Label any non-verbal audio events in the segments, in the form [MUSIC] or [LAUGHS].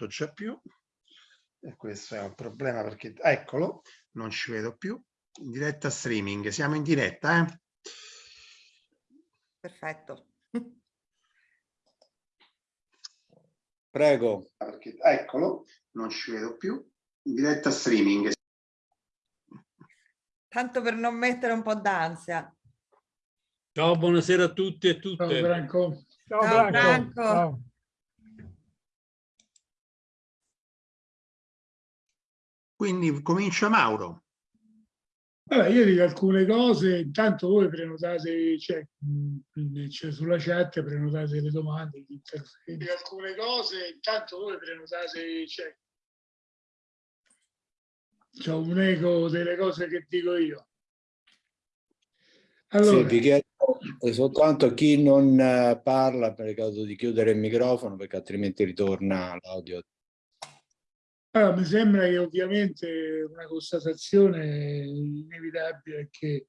tutto già più. E questo è un problema perché, eccolo, non ci vedo più. In diretta streaming, siamo in diretta, eh? Perfetto. Prego. Perché, eccolo, non ci vedo più. In diretta streaming. Tanto per non mettere un po' d'ansia. Ciao, buonasera a tutti e tutte. Ciao Branco. Ciao, Ciao Branco. Branco. Ciao. Quindi comincia Mauro. Allora, io dico alcune cose, intanto voi prenotate, cioè, cioè sulla chat prenotate le domande, gli Dico alcune cose, intanto voi prenotate, cioè, c'è un eco delle cose che dico io. Allora, sì, vi chiedo soltanto a chi non parla per caso di chiudere il microfono perché altrimenti ritorna l'audio allora, mi sembra che ovviamente una constatazione inevitabile è che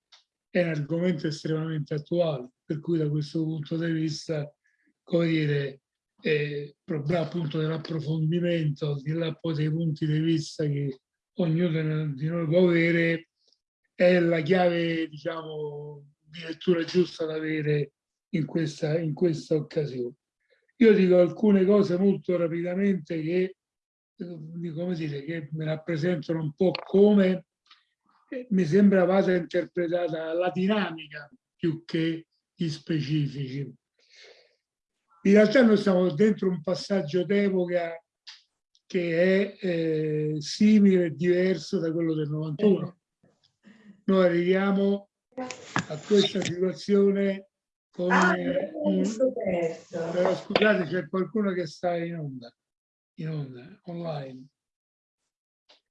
è un argomento estremamente attuale, per cui da questo punto di vista, come dire, eh, appunto dell'approfondimento, di là poi dei punti di vista che ognuno di noi può avere, è la chiave, diciamo, di lettura giusta da avere in questa, in questa occasione. Io dico alcune cose molto rapidamente che come dire, che mi rappresentano un po' come eh, mi sembra vada interpretata la dinamica più che gli specifici. In realtà noi stiamo dentro un passaggio d'epoca che è eh, simile e diverso da quello del 91. Noi arriviamo a questa situazione con eh, un... Però scusate, c'è qualcuno che sta in onda in onda, online.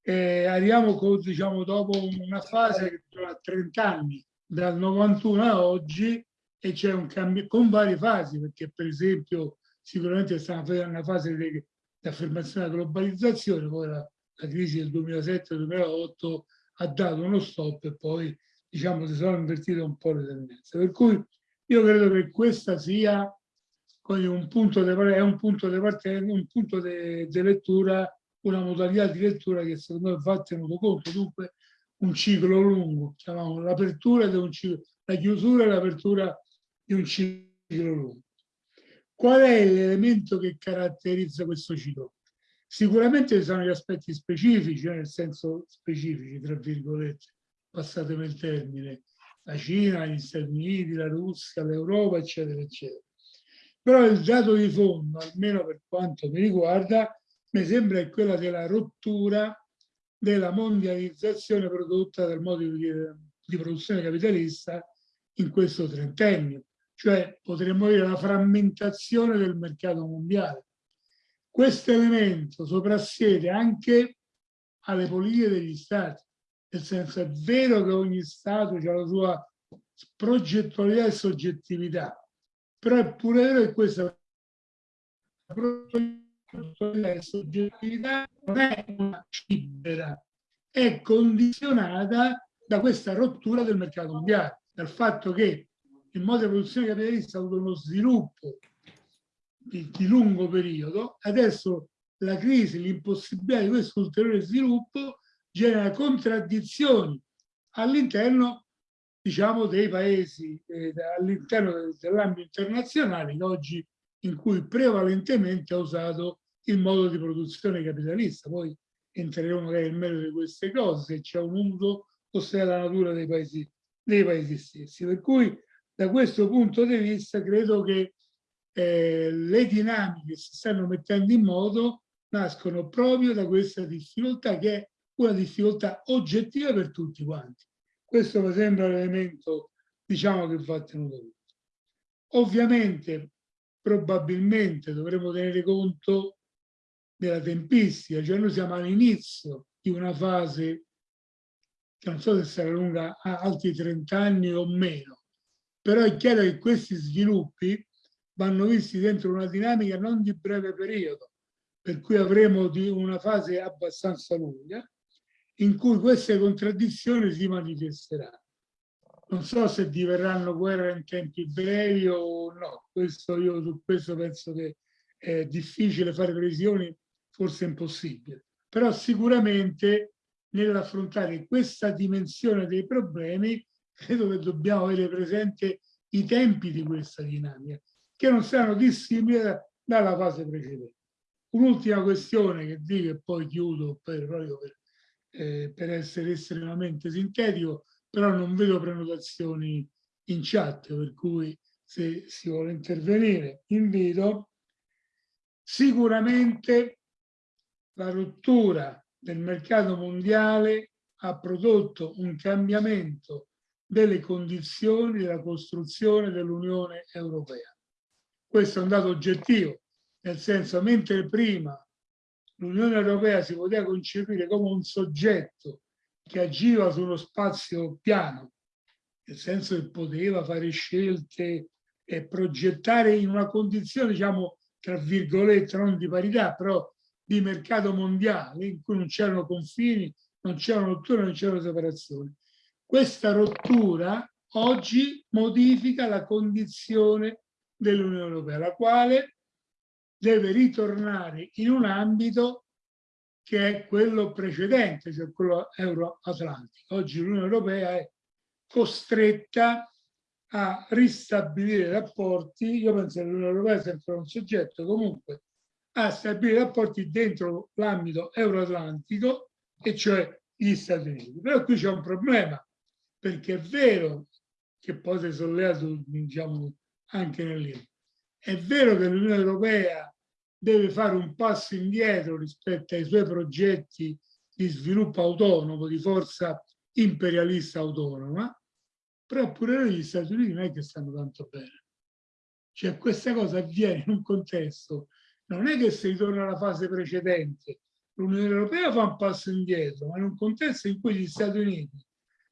E arriviamo con, diciamo, dopo una fase che dura 30 anni, dal 91 a oggi, e c'è un cambio con varie fasi, perché per esempio sicuramente sta una fase di, affermazione della globalizzazione, poi la, la crisi del 2007-2008 ha dato uno stop e poi diciamo si sono invertite un po' le tendenze. Per cui io credo che questa sia un punto di, è un punto di partenza, un punto di lettura, una modalità di lettura che secondo me va tenuto conto. Dunque un ciclo lungo, chiamiamo l'apertura di un ciclo, la chiusura e l'apertura di un ciclo lungo. Qual è l'elemento che caratterizza questo ciclo? Sicuramente ci sono gli aspetti specifici, nel senso specifici, tra virgolette, passatemi il termine, la Cina, gli Stati Uniti, la Russia, l'Europa, eccetera, eccetera. Però il dato di fondo, almeno per quanto mi riguarda, mi sembra è quella della rottura della mondializzazione prodotta dal modo di, di produzione capitalista in questo trentennio, cioè potremmo dire la frammentazione del mercato mondiale. Questo elemento soprassiede anche alle politiche degli stati, nel senso è vero che ogni stato ha la sua progettualità e soggettività, però è pure vero che questa soggettività non è una libera, è condizionata da questa rottura del mercato mondiale, dal fatto che il modo di produzione capitalista ha avuto uno sviluppo di, di lungo periodo, adesso la crisi, l'impossibilità di questo ulteriore sviluppo genera contraddizioni all'interno diciamo, dei paesi eh, all'interno dell'ambito internazionale oggi in cui prevalentemente ha usato il modo di produzione capitalista. Poi entreremo magari nel merito di queste cose, se c'è un uso o se è la natura dei paesi, dei paesi stessi. Per cui da questo punto di vista credo che eh, le dinamiche che si stanno mettendo in moto nascono proprio da questa difficoltà che è una difficoltà oggettiva per tutti quanti. Questo mi sembra l'elemento diciamo, che va tenuto conto. Ovviamente, probabilmente dovremo tenere conto della tempistica, cioè noi siamo all'inizio di una fase che non so se sarà lunga altri 30 anni o meno, però è chiaro che questi sviluppi vanno visti dentro una dinamica non di breve periodo, per cui avremo una fase abbastanza lunga, in cui queste contraddizioni si manifesteranno. Non so se diverranno guerre in tempi brevi o no, questo io su questo penso che è difficile fare previsioni forse impossibile, però sicuramente nell'affrontare questa dimensione dei problemi credo che dobbiamo avere presente i tempi di questa dinamica, che non siano dissimili dalla fase precedente. Un'ultima questione che dico e poi chiudo per, per, eh, per essere estremamente sintetico, però non vedo prenotazioni in chat, per cui se si vuole intervenire invito. Sicuramente la rottura del mercato mondiale ha prodotto un cambiamento delle condizioni della costruzione dell'Unione Europea. Questo è un dato oggettivo, nel senso mentre prima l'Unione Europea si poteva concepire come un soggetto che agiva sullo spazio piano, nel senso che poteva fare scelte e progettare in una condizione, diciamo, tra virgolette, non di parità, però di mercato mondiale, in cui non c'erano confini, non c'erano rotture, non c'erano separazioni. Questa rottura oggi modifica la condizione dell'Unione Europea, la quale deve ritornare in un ambito che è quello precedente, cioè quello euroatlantico. Oggi l'Unione Europea è costretta a ristabilire rapporti, io penso che l'Unione Europea è sempre un soggetto comunque a stabilire rapporti dentro l'ambito euroatlantico e cioè gli Stati Uniti. Però qui c'è un problema perché è vero che poi si è sollevato diciamo, anche nel è vero che l'Unione Europea deve fare un passo indietro rispetto ai suoi progetti di sviluppo autonomo, di forza imperialista autonoma, però pure gli Stati Uniti non è che stanno tanto bene. Cioè questa cosa avviene in un contesto, non è che si ritorna alla fase precedente, l'Unione Europea fa un passo indietro, ma in un contesto in cui gli Stati Uniti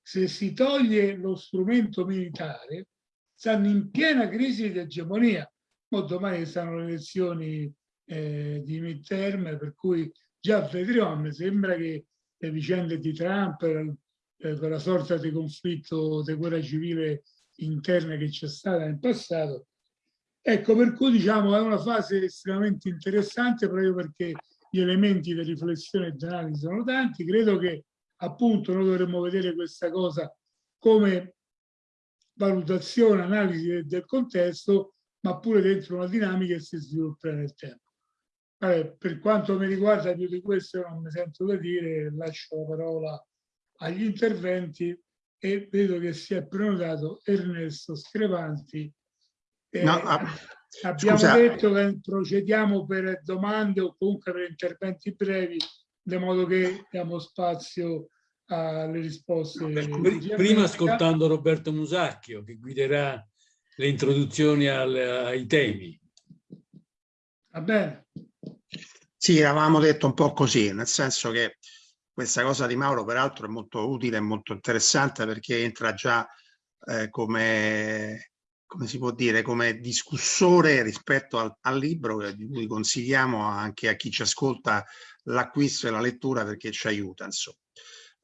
se si toglie lo strumento militare, stanno in piena crisi di egemonia. Ma domani saranno le elezioni eh, di midterm, per cui già vedremo, mi sembra che le vicende di Trump, eh, quella sorta di conflitto di guerra civile interna che c'è stata nel passato, ecco per cui diciamo è una fase estremamente interessante proprio perché gli elementi di riflessione e di analisi sono tanti, credo che appunto noi dovremmo vedere questa cosa come valutazione, analisi del contesto, ma pure dentro una dinamica che si sviluppa nel tempo. Allora, per quanto mi riguarda più di questo non mi sento da dire, lascio la parola agli interventi e vedo che si è prenotato Ernesto Screvanti. Eh, no, ah, abbiamo scusa. detto che procediamo per domande o comunque per interventi brevi di modo che diamo spazio alle risposte. Prima ascoltando Roberto Musacchio che guiderà le introduzioni al, ai temi. Va bene. Sì, avevamo detto un po' così, nel senso che questa cosa di Mauro peraltro è molto utile e molto interessante perché entra già eh, come, come si può dire, come discussore rispetto al, al libro di cui consigliamo anche a chi ci ascolta l'acquisto e la lettura perché ci aiuta. Insomma.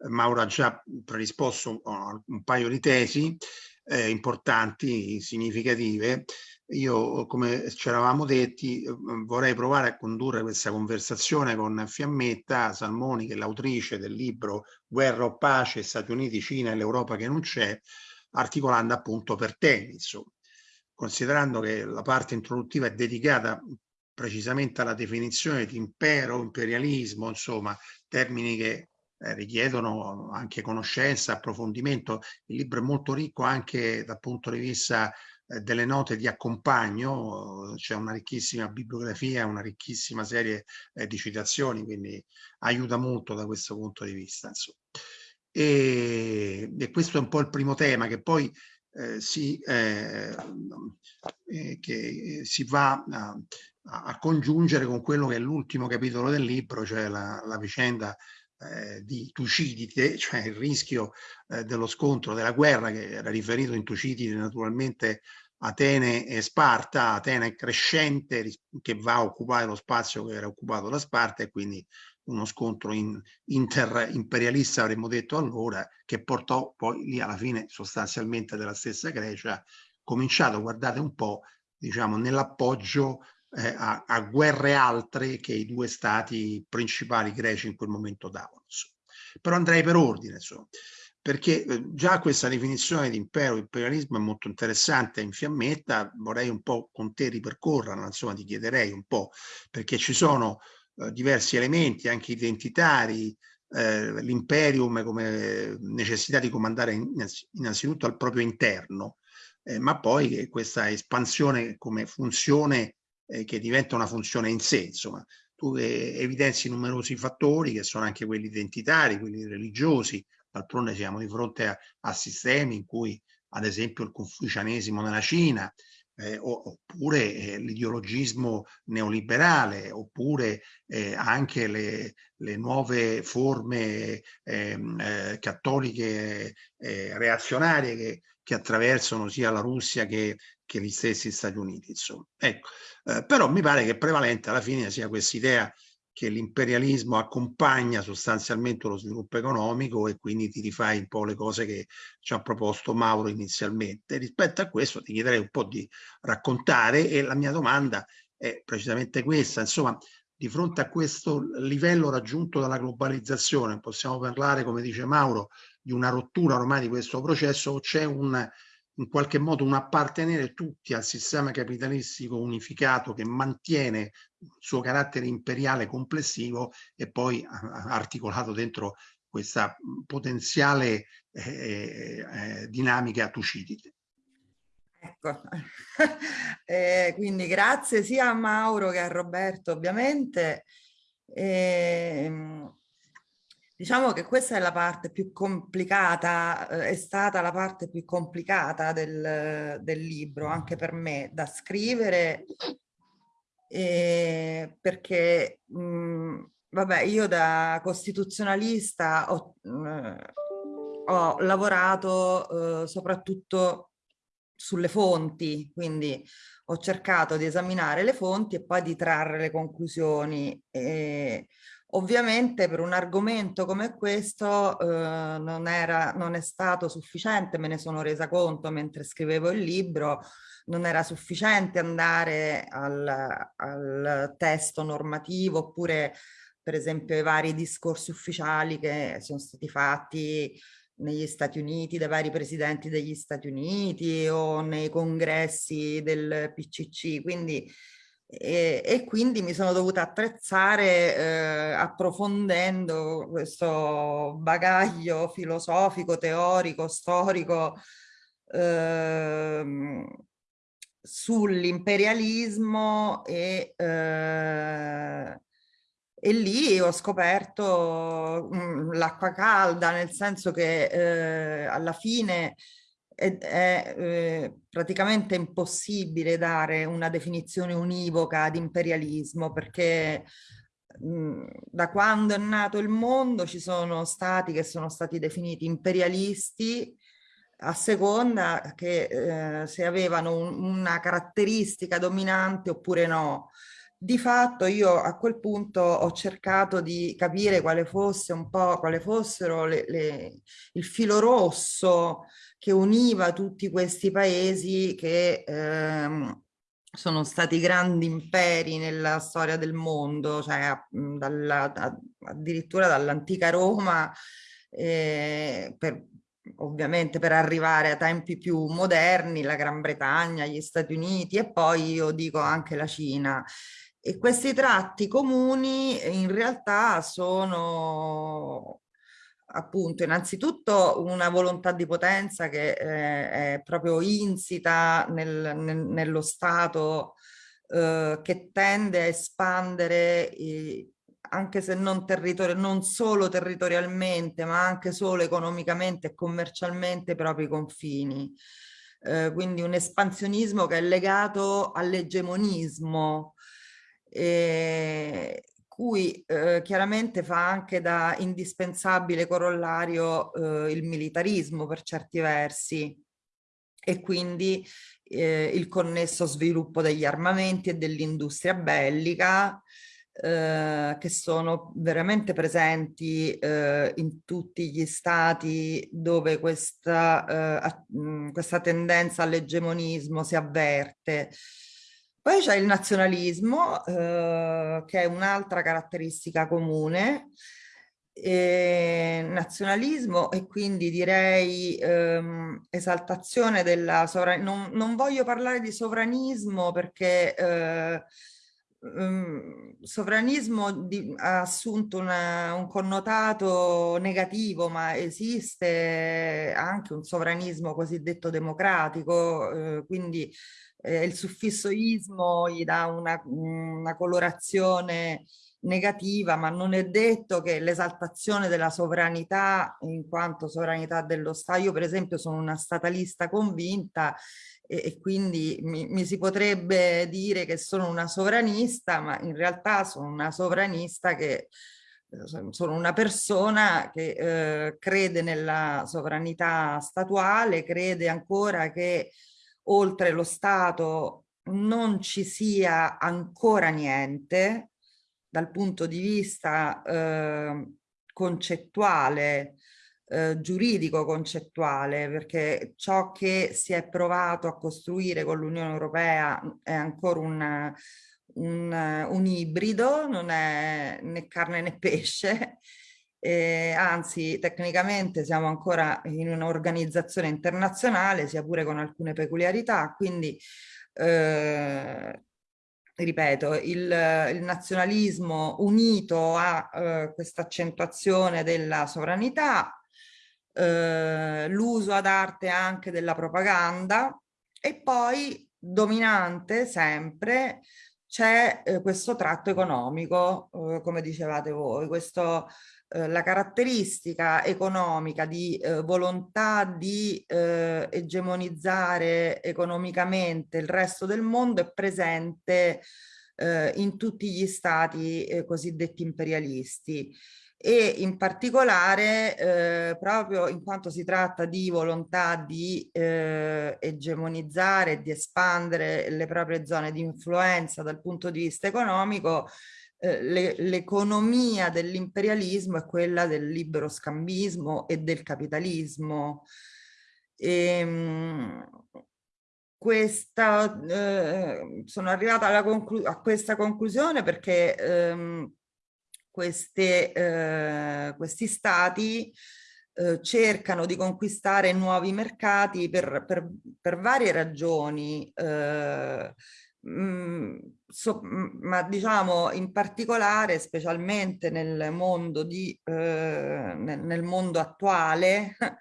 Mauro ha già predisposto un, un paio di tesi eh, importanti, significative. Io, come ci eravamo detti, vorrei provare a condurre questa conversazione con Fiammetta Salmoni, che è l'autrice del libro Guerra o pace, Stati Uniti, Cina e l'Europa che non c'è, articolando appunto per temi. Insomma. Considerando che la parte introduttiva è dedicata precisamente alla definizione di impero, imperialismo, insomma, termini che eh, richiedono anche conoscenza, approfondimento. Il libro è molto ricco anche dal punto di vista eh, delle note di accompagno, c'è una ricchissima bibliografia, una ricchissima serie eh, di citazioni, quindi aiuta molto da questo punto di vista. E, e, questo è un po' il primo tema che poi eh, si, eh, che si va a, a congiungere con quello che è l'ultimo capitolo del libro, cioè la, la vicenda eh, di Tucidide, [LAUGHS] cioè il rischio eh, dello scontro, della guerra che era riferito in Tucidide naturalmente Atene e Sparta, Atene crescente che va a occupare lo spazio che era occupato da Sparta e quindi uno scontro in, inter-imperialista avremmo detto allora che portò poi lì alla fine sostanzialmente della stessa Grecia cominciato, guardate un po', diciamo, nell'appoggio eh, a, a, guerre altre che i due stati principali greci in quel momento davano. Insomma. Però andrei per ordine, insomma, perché eh, già questa definizione di impero, imperialismo è molto interessante in fiammetta, vorrei un po' con te ripercorrerla, insomma ti chiederei un po', perché ci sono eh, diversi elementi anche identitari, eh, l'imperium come necessità di comandare innanzitutto al proprio interno, eh, ma poi questa espansione come funzione eh, che diventa una funzione in sé, insomma, tu eh, evidenzi numerosi fattori che sono anche quelli identitari, quelli religiosi, d'altronde siamo di fronte a, a, sistemi in cui ad esempio il confucianesimo nella Cina, eh, oppure eh, l'ideologismo neoliberale, oppure eh, anche le, le, nuove forme ehm, eh, cattoliche reazionarie che, che, attraversano sia la Russia che, che gli stessi Stati Uniti. Insomma. Ecco, eh, però mi pare che prevalente alla fine sia questa idea che l'imperialismo accompagna sostanzialmente lo sviluppo economico e quindi ti rifai un po' le cose che ci ha proposto Mauro inizialmente. Rispetto a questo ti chiederei un po' di raccontare e la mia domanda è precisamente questa, insomma, di fronte a questo livello raggiunto dalla globalizzazione, possiamo parlare, come dice Mauro, di una rottura ormai di questo processo c'è un in qualche modo un appartenere tutti al sistema capitalistico unificato che mantiene il suo carattere imperiale complessivo e poi articolato dentro questa potenziale eh, eh, dinamica tucidide. Ecco, [LAUGHS] eh, quindi grazie sia a Mauro che a Roberto ovviamente. Eh, Diciamo che questa è la parte più complicata, eh, è stata la parte più complicata del, del libro, anche per me, da scrivere, eh, perché, mh, vabbè, io da costituzionalista ho, mh, ho lavorato eh, soprattutto sulle fonti, quindi ho cercato di esaminare le fonti e poi di trarre le conclusioni. E, Ovviamente per un argomento come questo eh, non, era, non è stato sufficiente, me ne sono resa conto mentre scrivevo il libro, non era sufficiente andare al, al testo normativo oppure per esempio i vari discorsi ufficiali che sono stati fatti negli Stati Uniti, dai vari presidenti degli Stati Uniti o nei congressi del PCC, quindi e, e, quindi mi sono dovuta attrezzare eh, approfondendo questo bagaglio filosofico, teorico, storico eh, sull'imperialismo e, eh, e lì ho scoperto mm, l'acqua calda, nel senso che eh, alla fine è, è eh, praticamente impossibile dare una definizione univoca di imperialismo perché mh, da quando è nato il mondo ci sono stati che sono stati definiti imperialisti a seconda che eh, se avevano un, una caratteristica dominante oppure no. Di fatto io a quel punto ho cercato di capire quale fosse un po', quale fossero le, le, il filo rosso che univa tutti questi paesi che ehm, sono stati grandi imperi nella storia del mondo, cioè dalla, da, addirittura dall'antica Roma, eh, per, ovviamente per arrivare a tempi più moderni, la Gran Bretagna, gli Stati Uniti e poi io dico anche la Cina. E questi tratti comuni in realtà sono appunto innanzitutto una volontà di potenza che eh, è proprio insita nel, nel, nello Stato eh, che tende a espandere i, anche se non, non solo territorialmente ma anche solo economicamente e commercialmente i propri confini. Eh, quindi un espansionismo che è legato all'egemonismo cui eh, chiaramente fa anche da indispensabile corollario eh, il militarismo per certi versi e quindi eh, il connesso sviluppo degli armamenti e dell'industria bellica eh, che sono veramente presenti eh, in tutti gli stati dove questa, eh, questa tendenza all'egemonismo si avverte Poi c'è il nazionalismo, eh, che è un'altra caratteristica comune, eh, nazionalismo e quindi direi ehm, esaltazione della sovranità. Non, non, voglio parlare di sovranismo perché eh, ehm, sovranismo di, ha assunto una, un connotato negativo, ma esiste anche un sovranismo cosiddetto democratico, eh, quindi eh, il suffisso ismo gli dà una, una colorazione negativa, ma non è detto che l'esaltazione della sovranità in quanto sovranità dello Stato, io per esempio sono una statalista convinta e, e quindi mi, mi, si potrebbe dire che sono una sovranista, ma in realtà sono una sovranista che eh, sono una persona che eh, crede nella sovranità statuale, crede ancora che oltre lo Stato non ci sia ancora niente, dal punto di vista eh, concettuale, eh, giuridico concettuale, perché ciò che si è provato a costruire con l'Unione Europea è ancora un, un, un, ibrido, non è né carne né pesce, eh, anzi tecnicamente siamo ancora in un'organizzazione internazionale, sia pure con alcune peculiarità, quindi eh, ripeto, il, il, nazionalismo unito a eh, questa accentuazione della sovranità, eh, l'uso ad arte anche della propaganda e poi dominante sempre c'è eh, questo tratto economico, eh, come dicevate voi, questo eh, la caratteristica economica di eh, volontà di eh, egemonizzare economicamente il resto del mondo è presente eh, in tutti gli stati cosiddetti imperialisti e in particolare eh, proprio in quanto si tratta di volontà di eh, egemonizzare di espandere le proprie zone di influenza dal punto di vista economico eh, l'economia dell'imperialismo è quella del libero scambismo e del capitalismo. E, ehm, questa, eh, sono arrivata a questa conclusione perché ehm, queste, eh, questi stati eh, cercano di conquistare nuovi mercati per, per, per varie ragioni. Eh, Mm, so, mm, ma diciamo in particolare, specialmente nel mondo, di, eh, nel, nel mondo attuale, [LAUGHS]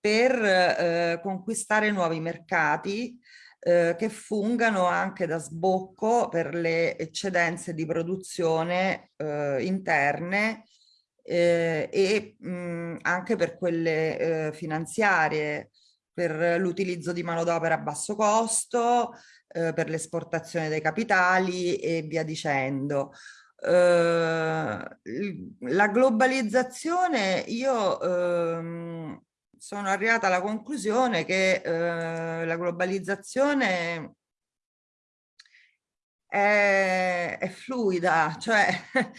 per eh, conquistare nuovi mercati eh, che fungano anche da sbocco per le eccedenze di produzione eh, interne eh, e mh, mm, anche per quelle eh, finanziarie, per l'utilizzo di manodopera a basso costo, eh, per l'esportazione dei capitali e via dicendo. Eh, la globalizzazione, io ehm, sono arrivata alla conclusione che eh, la globalizzazione è, è fluida, cioè [LAUGHS]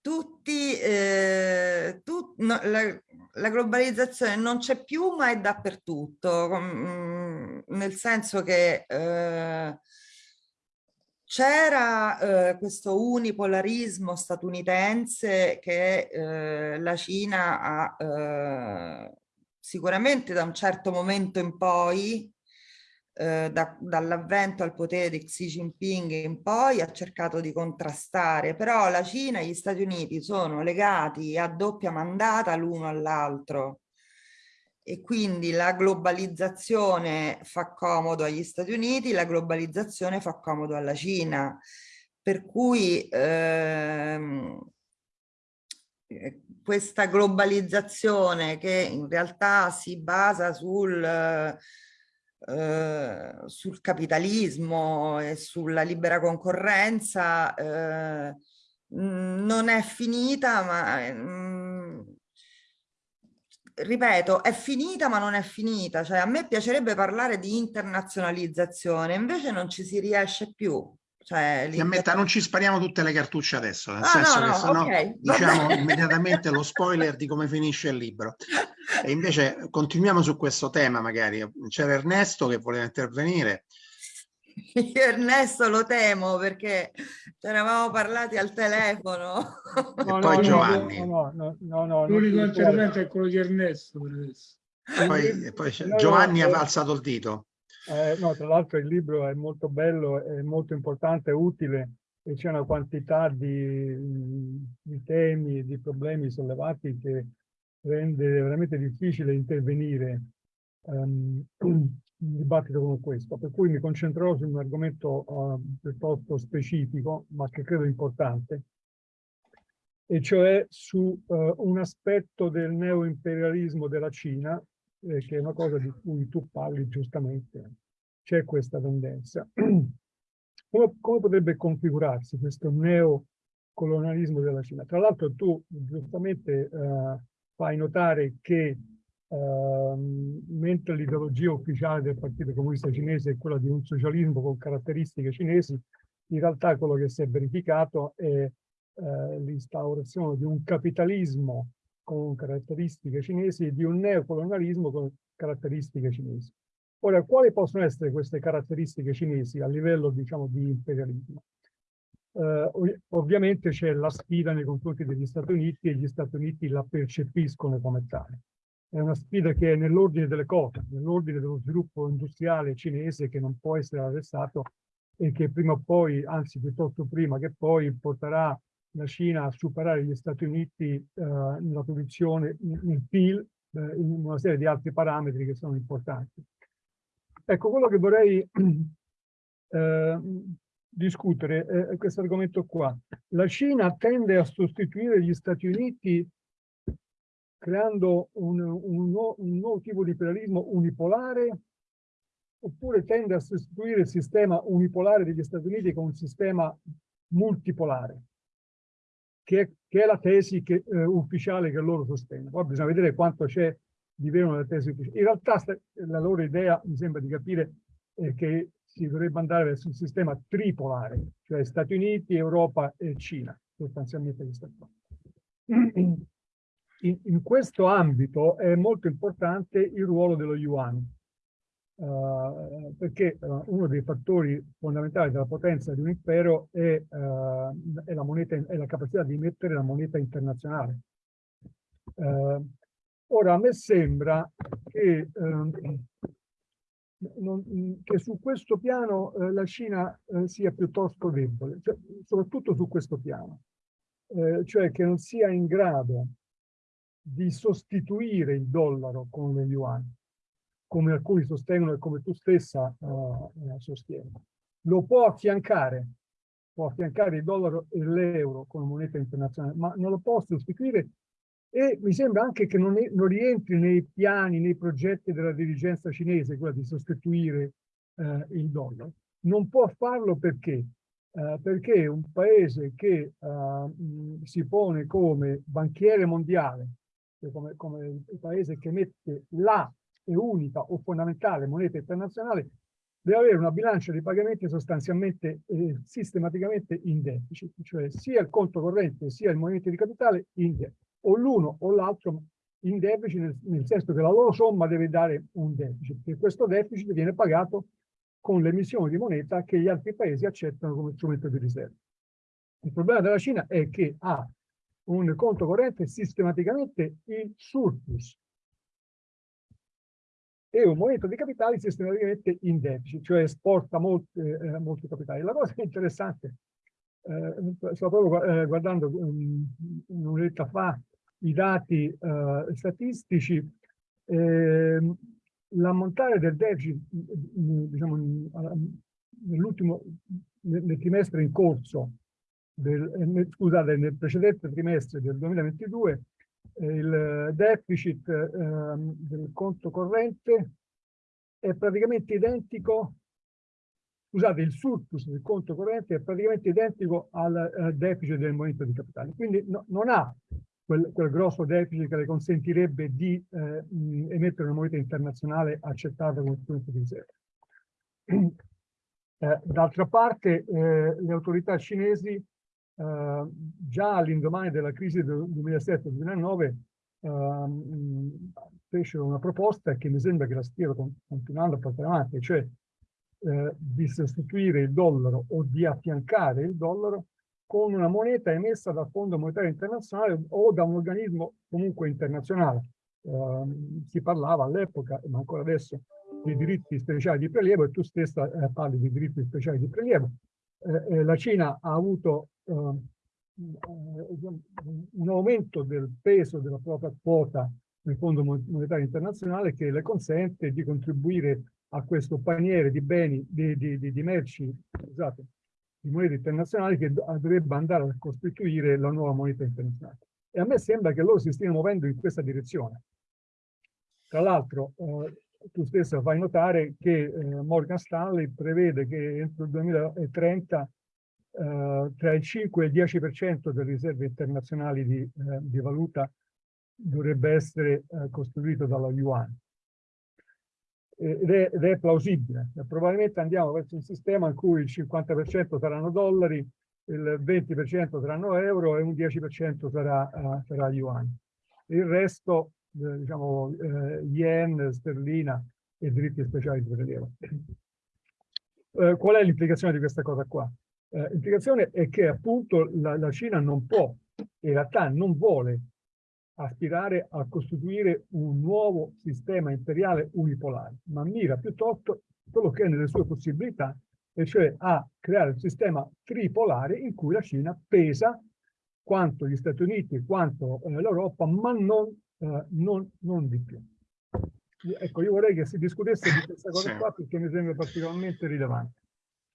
tutti, eh, tut, no, la, la, globalizzazione non c'è più ma è dappertutto, com, nel senso che eh, c'era eh, questo unipolarismo statunitense che eh, la Cina ha eh, sicuramente da un certo momento in poi eh, da, dall'avvento al potere di Xi Jinping in poi ha cercato di contrastare, però la Cina e gli Stati Uniti sono legati a doppia mandata l'uno all'altro. E quindi la globalizzazione fa comodo agli Stati Uniti, la globalizzazione fa comodo alla Cina, per cui ehm, eh, questa globalizzazizione che in realtà si basa sul eh, sul capitalismo e sulla libera concorrenza eh, non è finita, ma mh, ripeto, è finita ma non è finita, cioè a me piacerebbe parlare di internazionalizzazione, invece non ci si riesce più. Cioè, Ti ammetta, non ci spariamo tutte le cartucce adesso, nel ah, senso no, no, che sennò okay, diciamo immediatamente lo [LAUGHS] spoiler di come finisce il libro. E invece continuiamo su questo tema magari. C'era Ernesto che voleva intervenire. Io Ernesto lo temo perché ci eravamo parlati al telefono. No, poi no, Giovanni. No, no, no, no, L'unico intervento è quello di Ernesto per adesso. Poi, poi Giovanni ha alzato il dito. Eh, no, tra l'altro il libro è molto bello, è molto importante, è utile e c'è una quantità di, di temi, di problemi sollevati che rende veramente difficile intervenire um, in un dibattito come questo, per cui mi concentrerò su un argomento uh, piuttosto specifico, ma che credo importante, e cioè su uh, un aspetto del neoimperialismo della Cina, eh, che è una cosa di cui tu parli giustamente. C'è questa tendenza. [CLEARS THROAT] come, come potrebbe configurarsi questo neocolonialismo della Cina? Tra l'altro tu giustamente uh, fai notare che uh, mentre l'ideologia ufficiale del Partito Comunista Cinese è quella di un socialismo con caratteristiche cinesi, in realtà quello che si è verificato è uh, l'instaurazione di un capitalismo con caratteristiche cinesi e di un neocolonialismo con caratteristiche cinesi. Ora, quali possono essere queste caratteristiche cinesi a livello, diciamo, di imperialismo? Uh, ovviamente c'è la sfida nei confronti degli Stati Uniti e gli Stati Uniti la percepiscono come tale. È una sfida che è nell'ordine delle cose, nell'ordine dello sviluppo industriale cinese che non può essere arrestato e che prima o poi, anzi piuttosto prima che poi, porterà la Cina a superare gli Stati Uniti eh, nella produzione, nel PIL, eh, in una serie di altri parametri che sono importanti. Ecco, quello che vorrei [CLEARS THROAT] eh, discutere è questo argomento qua. La Cina tende a sostituire gli Stati Uniti creando un, un, un nuovo tipo di imperialismo unipolare oppure tende a sostituire il sistema unipolare degli Stati Uniti con un sistema multipolare, che è, che è la tesi che, eh, ufficiale che loro sostengono. Poi bisogna vedere quanto c'è di vero nella tesi ufficiale. In realtà la loro idea, mi sembra di capire, è che si dovrebbe andare verso un sistema tripolare, cioè Stati Uniti, Europa e Cina, sostanzialmente questa qua. In, in, questo ambito è molto importante il ruolo dello yuan, uh, perché uh, uno dei fattori fondamentali della potenza di un impero è, uh, è, la, moneta, è la capacità di emettere la moneta internazionale. ora, a me sembra che ehm, non, che su questo piano la Cina sia piuttosto debole, cioè, soprattutto su questo piano, cioè che non sia in grado di sostituire il dollaro con lo yuan, come alcuni sostengono e come tu stessa eh, sostieni. Lo può affiancare, può affiancare il dollaro e l'euro come moneta internazionale, ma non lo può sostituire e mi sembra anche che non, è, non, rientri nei piani, nei progetti della dirigenza cinese, quella di sostituire eh, il dollaro. Non può farlo perché? Eh, perché un paese che eh, si pone come banchiere mondiale, cioè come, come il paese che mette la e unica o fondamentale moneta internazionale, deve avere una bilancia di pagamenti sostanzialmente eh, sistematicamente in deficit, cioè sia il conto corrente sia il movimento di capitale in deficit o l'uno o l'altro in deficit, nel, nel, senso che la loro somma deve dare un deficit, e questo deficit viene pagato con l'emissione di moneta che gli altri paesi accettano come strumento di riserva. Il problema della Cina è che ha un conto corrente sistematicamente in surplus e un movimento di capitali sistematicamente in deficit, cioè esporta molti, eh, molti capitali. La cosa interessante, eh, stavo proprio eh, guardando um, un'oretta fa i dati eh, statistici, eh, l'ammontare del deficit diciamo, nell'ultimo nel, trimestre in corso, del, nel, scusate, nel precedente trimestre del 2022, eh, il deficit ehm, del conto corrente è praticamente identico scusate, il surplus del conto corrente è praticamente identico al uh, deficit del movimento di capitale. Quindi no, non ha quel, quel, grosso deficit che le consentirebbe di eh, emettere una moneta internazionale accettata come strumento di riserva. Eh, D'altra parte, eh, le autorità cinesi, eh, già all'indomani della crisi del 2007-2009, ehm, fecero una proposta che mi sembra che la stiano continuando a portare avanti, cioè eh, di sostituire il dollaro o di affiancare il dollaro con una moneta emessa dal Fondo Monetario Internazionale o da un organismo comunque internazionale. Eh, si parlava all'epoca, ma ancora adesso, di diritti speciali di prelievo e tu stessa eh, parli di diritti speciali di prelievo. Eh, la Cina ha avuto eh, un aumento del peso della propria quota nel Fondo Monetario Internazionale che le consente di contribuire a questo paniere di beni, di, di, di, di merci, scusate, di monete internazionali che dovrebbe andare a costituire la nuova moneta internazionale. E a me sembra che loro si stiano muovendo in questa direzione. Tra l'altro, eh, tu stesso fai notare che eh, Morgan Stanley prevede che entro il 2030 eh, tra il 5 e il 10% delle riserve internazionali di, eh, di valuta dovrebbe essere eh, costruito dalla yuan. Ed è, ed è, plausibile. Probabilmente andiamo verso un sistema in cui il 50% saranno dollari, il 20% saranno euro e un 10% sarà, uh, sarà yuan. Il resto, eh, diciamo, eh, yen, sterlina e diritti speciali di prelievo. Eh, qual è l'implicazione di questa cosa qua? Eh, l'implicazione è che appunto la, la Cina non può, in realtà non vuole aspirare a costituire un nuovo sistema imperiale unipolare, ma mira piuttosto quello che è nelle sue possibilità, e cioè a creare un sistema tripolare in cui la Cina pesa quanto gli Stati Uniti, quanto eh, l'Europa, ma non, eh, non, non, di più. Ecco, io vorrei che si discutesse di questa cosa sì. qua perché mi sembra particolarmente rilevante.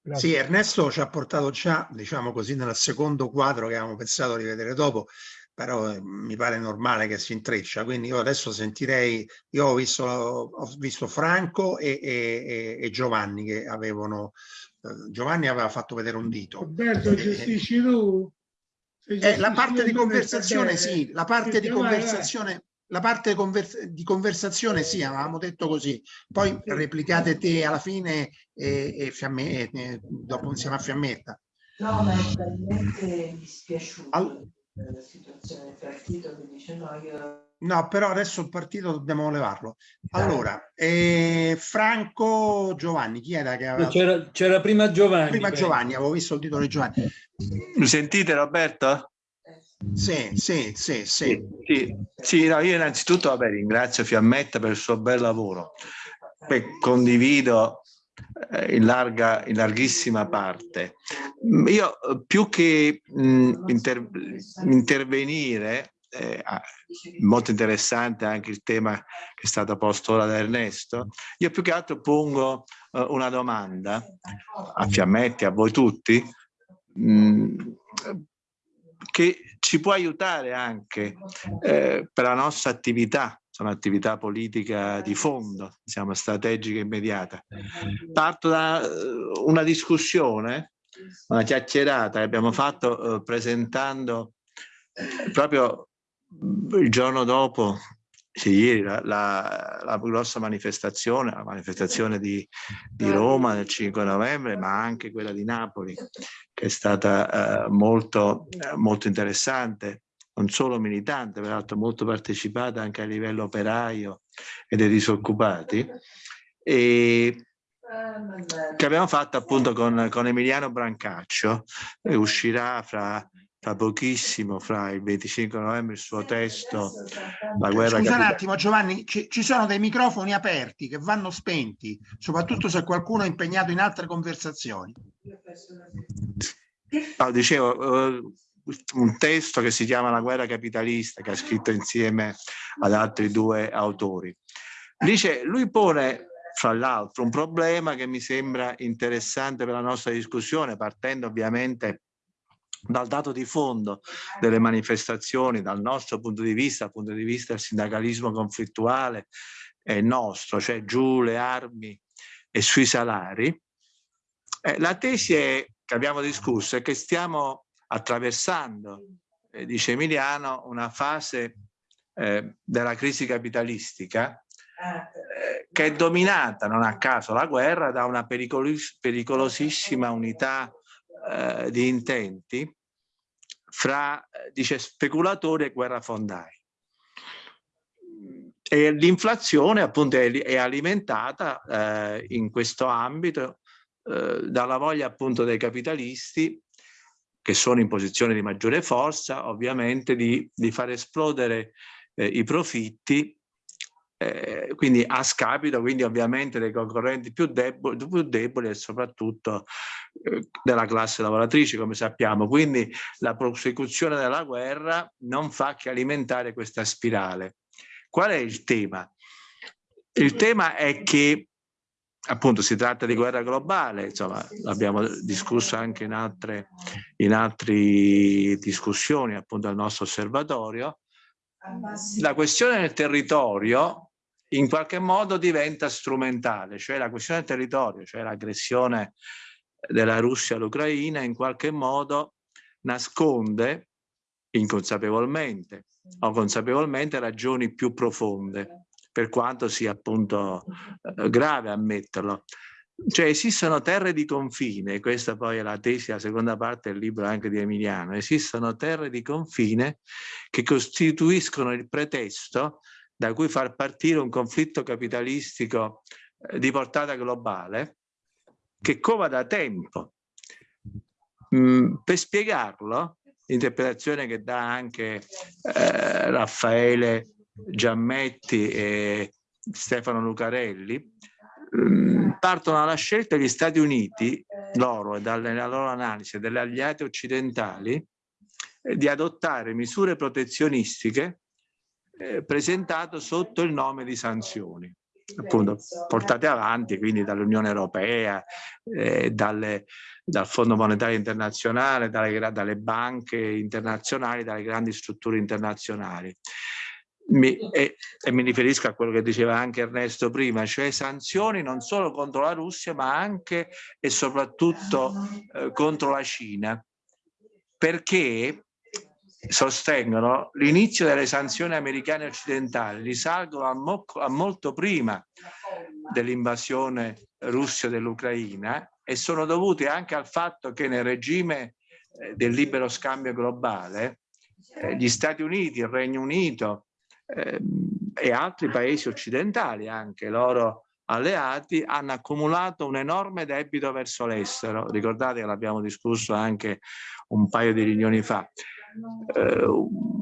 Grazie. Sì, Ernesto ci ha portato già, diciamo così, nel secondo quadro che avevamo pensato di vedere dopo, però eh, mi pare normale che si intreccia, quindi io adesso sentirei, io ho visto, ho visto Franco e, e, e Giovanni che avevano, eh, Giovanni aveva fatto vedere un dito. Roberto, gestisci tu? Eh, la parte di conversazione sì, la parte di conversazione la parte convers di conversazione sì, avevamo detto così, poi replicate te alla fine e, e, fiamme, e dopo insieme a Fiammetta. No, ma è talmente dispiaciuto. All la situazione del partito che dice no, io... No, però adesso il partito dobbiamo levarlo. Allora, eh, Franco Giovanni, chi era che aveva... C'era prima Giovanni. Prima beh. Giovanni, avevo visto il titolo di Giovanni. Mi sentite Roberto? Sì, sì, sì, sì. Sì, sì no, io innanzitutto vabbè, ringrazio Fiammetta per il suo bel lavoro. Beh, condivido eh, in, larga, in larghissima parte. Io più che mh, inter, intervenire, eh, molto interessante anche il tema che è stato posto ora da Ernesto, io più che altro pongo uh, una domanda a Fiammetti, a voi tutti, mh, che ci può aiutare anche eh, per la nostra attività sono attività politica di fondo, diciamo strategica immediata. Parto da eh, una discussione, una chiacchierata che abbiamo fatto eh, presentando proprio il giorno dopo, sì, ieri, la, la, la, grossa manifestazione, la manifestazione di, di, Roma del 5 novembre, ma anche quella di Napoli, che è stata eh, molto, molto interessante, non solo militante, peraltro molto partecipata anche a livello operaio e dei disoccupati, e che abbiamo fatto appunto con, con Emiliano Brancaccio, e uscirà fra, fra, pochissimo, fra il 25 novembre, il suo testo La guerra Scusa un attimo Giovanni, ci, ci, sono dei microfoni aperti che vanno spenti, soprattutto se qualcuno è impegnato in altre conversazioni. No, dicevo, uh, un testo che si chiama La guerra capitalista, che ha scritto insieme ad altri due autori. Dice, lui pone fra l'altro un problema che mi sembra interessante per la nostra discussione, partendo ovviamente dal dato di fondo delle manifestazioni, dal nostro punto di vista, dal punto di vista del sindacalismo conflittuale è nostro, cioè giù le armi e sui salari. Eh, la tesi è, che abbiamo discusso è che stiamo attraversando, eh, dice Emiliano, una fase eh, della crisi capitalistica eh, che è dominata, non a caso, la guerra da una pericolos pericolosissima unità eh, di intenti fra, dice, speculatori e guerrafondai. E l'inflazione appunto è, è alimentata eh, in questo ambito eh, dalla voglia appunto dei capitalisti che sono in posizione di maggiore forza, ovviamente di, di far esplodere eh, i profitti eh, quindi a scapito quindi ovviamente dei concorrenti più deboli, più deboli e soprattutto eh, della classe lavoratrice come sappiamo quindi la prosecuzione della guerra non fa che alimentare questa spirale qual è il tema? il tema è che appunto si tratta di guerra globale, insomma l'abbiamo discusso anche in altre, in altre discussioni appunto al nostro osservatorio. La questione del territorio in qualche modo diventa strumentale, cioè la questione del territorio, cioè l'aggressione della Russia all'Ucraina in qualche modo nasconde inconsapevolmente o consapevolmente ragioni più profonde, per quanto sia appunto eh, grave ammetterlo. Cioè esistono terre di confine, questa poi è la tesi, la seconda parte del libro anche di Emiliano, esistono terre di confine che costituiscono il pretesto da cui far partire un conflitto capitalistico eh, di portata globale che cova da tempo. Mm, per spiegarlo, l'interpretazione che dà anche eh, Raffaele Giammetti e Stefano Lucarelli, mm, partono dalla scelta degli Stati Uniti, loro e dalla loro analisi delle alleate occidentali, di adottare misure protezionistiche eh, presentato sotto il nome di sanzioni appunto portate avanti quindi dall'Unione Europea, eh, dalle, dal Fondo Monetario Internazionale, dalle, dalle, banche internazionali, dalle grandi strutture internazionali. Mi, e, e, mi riferisco a quello che diceva anche Ernesto prima, cioè sanzioni non solo contro la Russia ma anche e soprattutto eh, contro la Cina, perché sostengono l'inizio delle sanzioni americane occidentali risalgono a, mo a molto prima dell'invasione russa dell'Ucraina e sono dovute anche al fatto che nel regime eh, del libero scambio globale eh, gli Stati Uniti, il Regno Unito eh, e altri paesi occidentali, anche loro alleati, hanno accumulato un enorme debito verso l'estero. Ricordate che l'abbiamo discusso anche un paio di riunioni fa eh,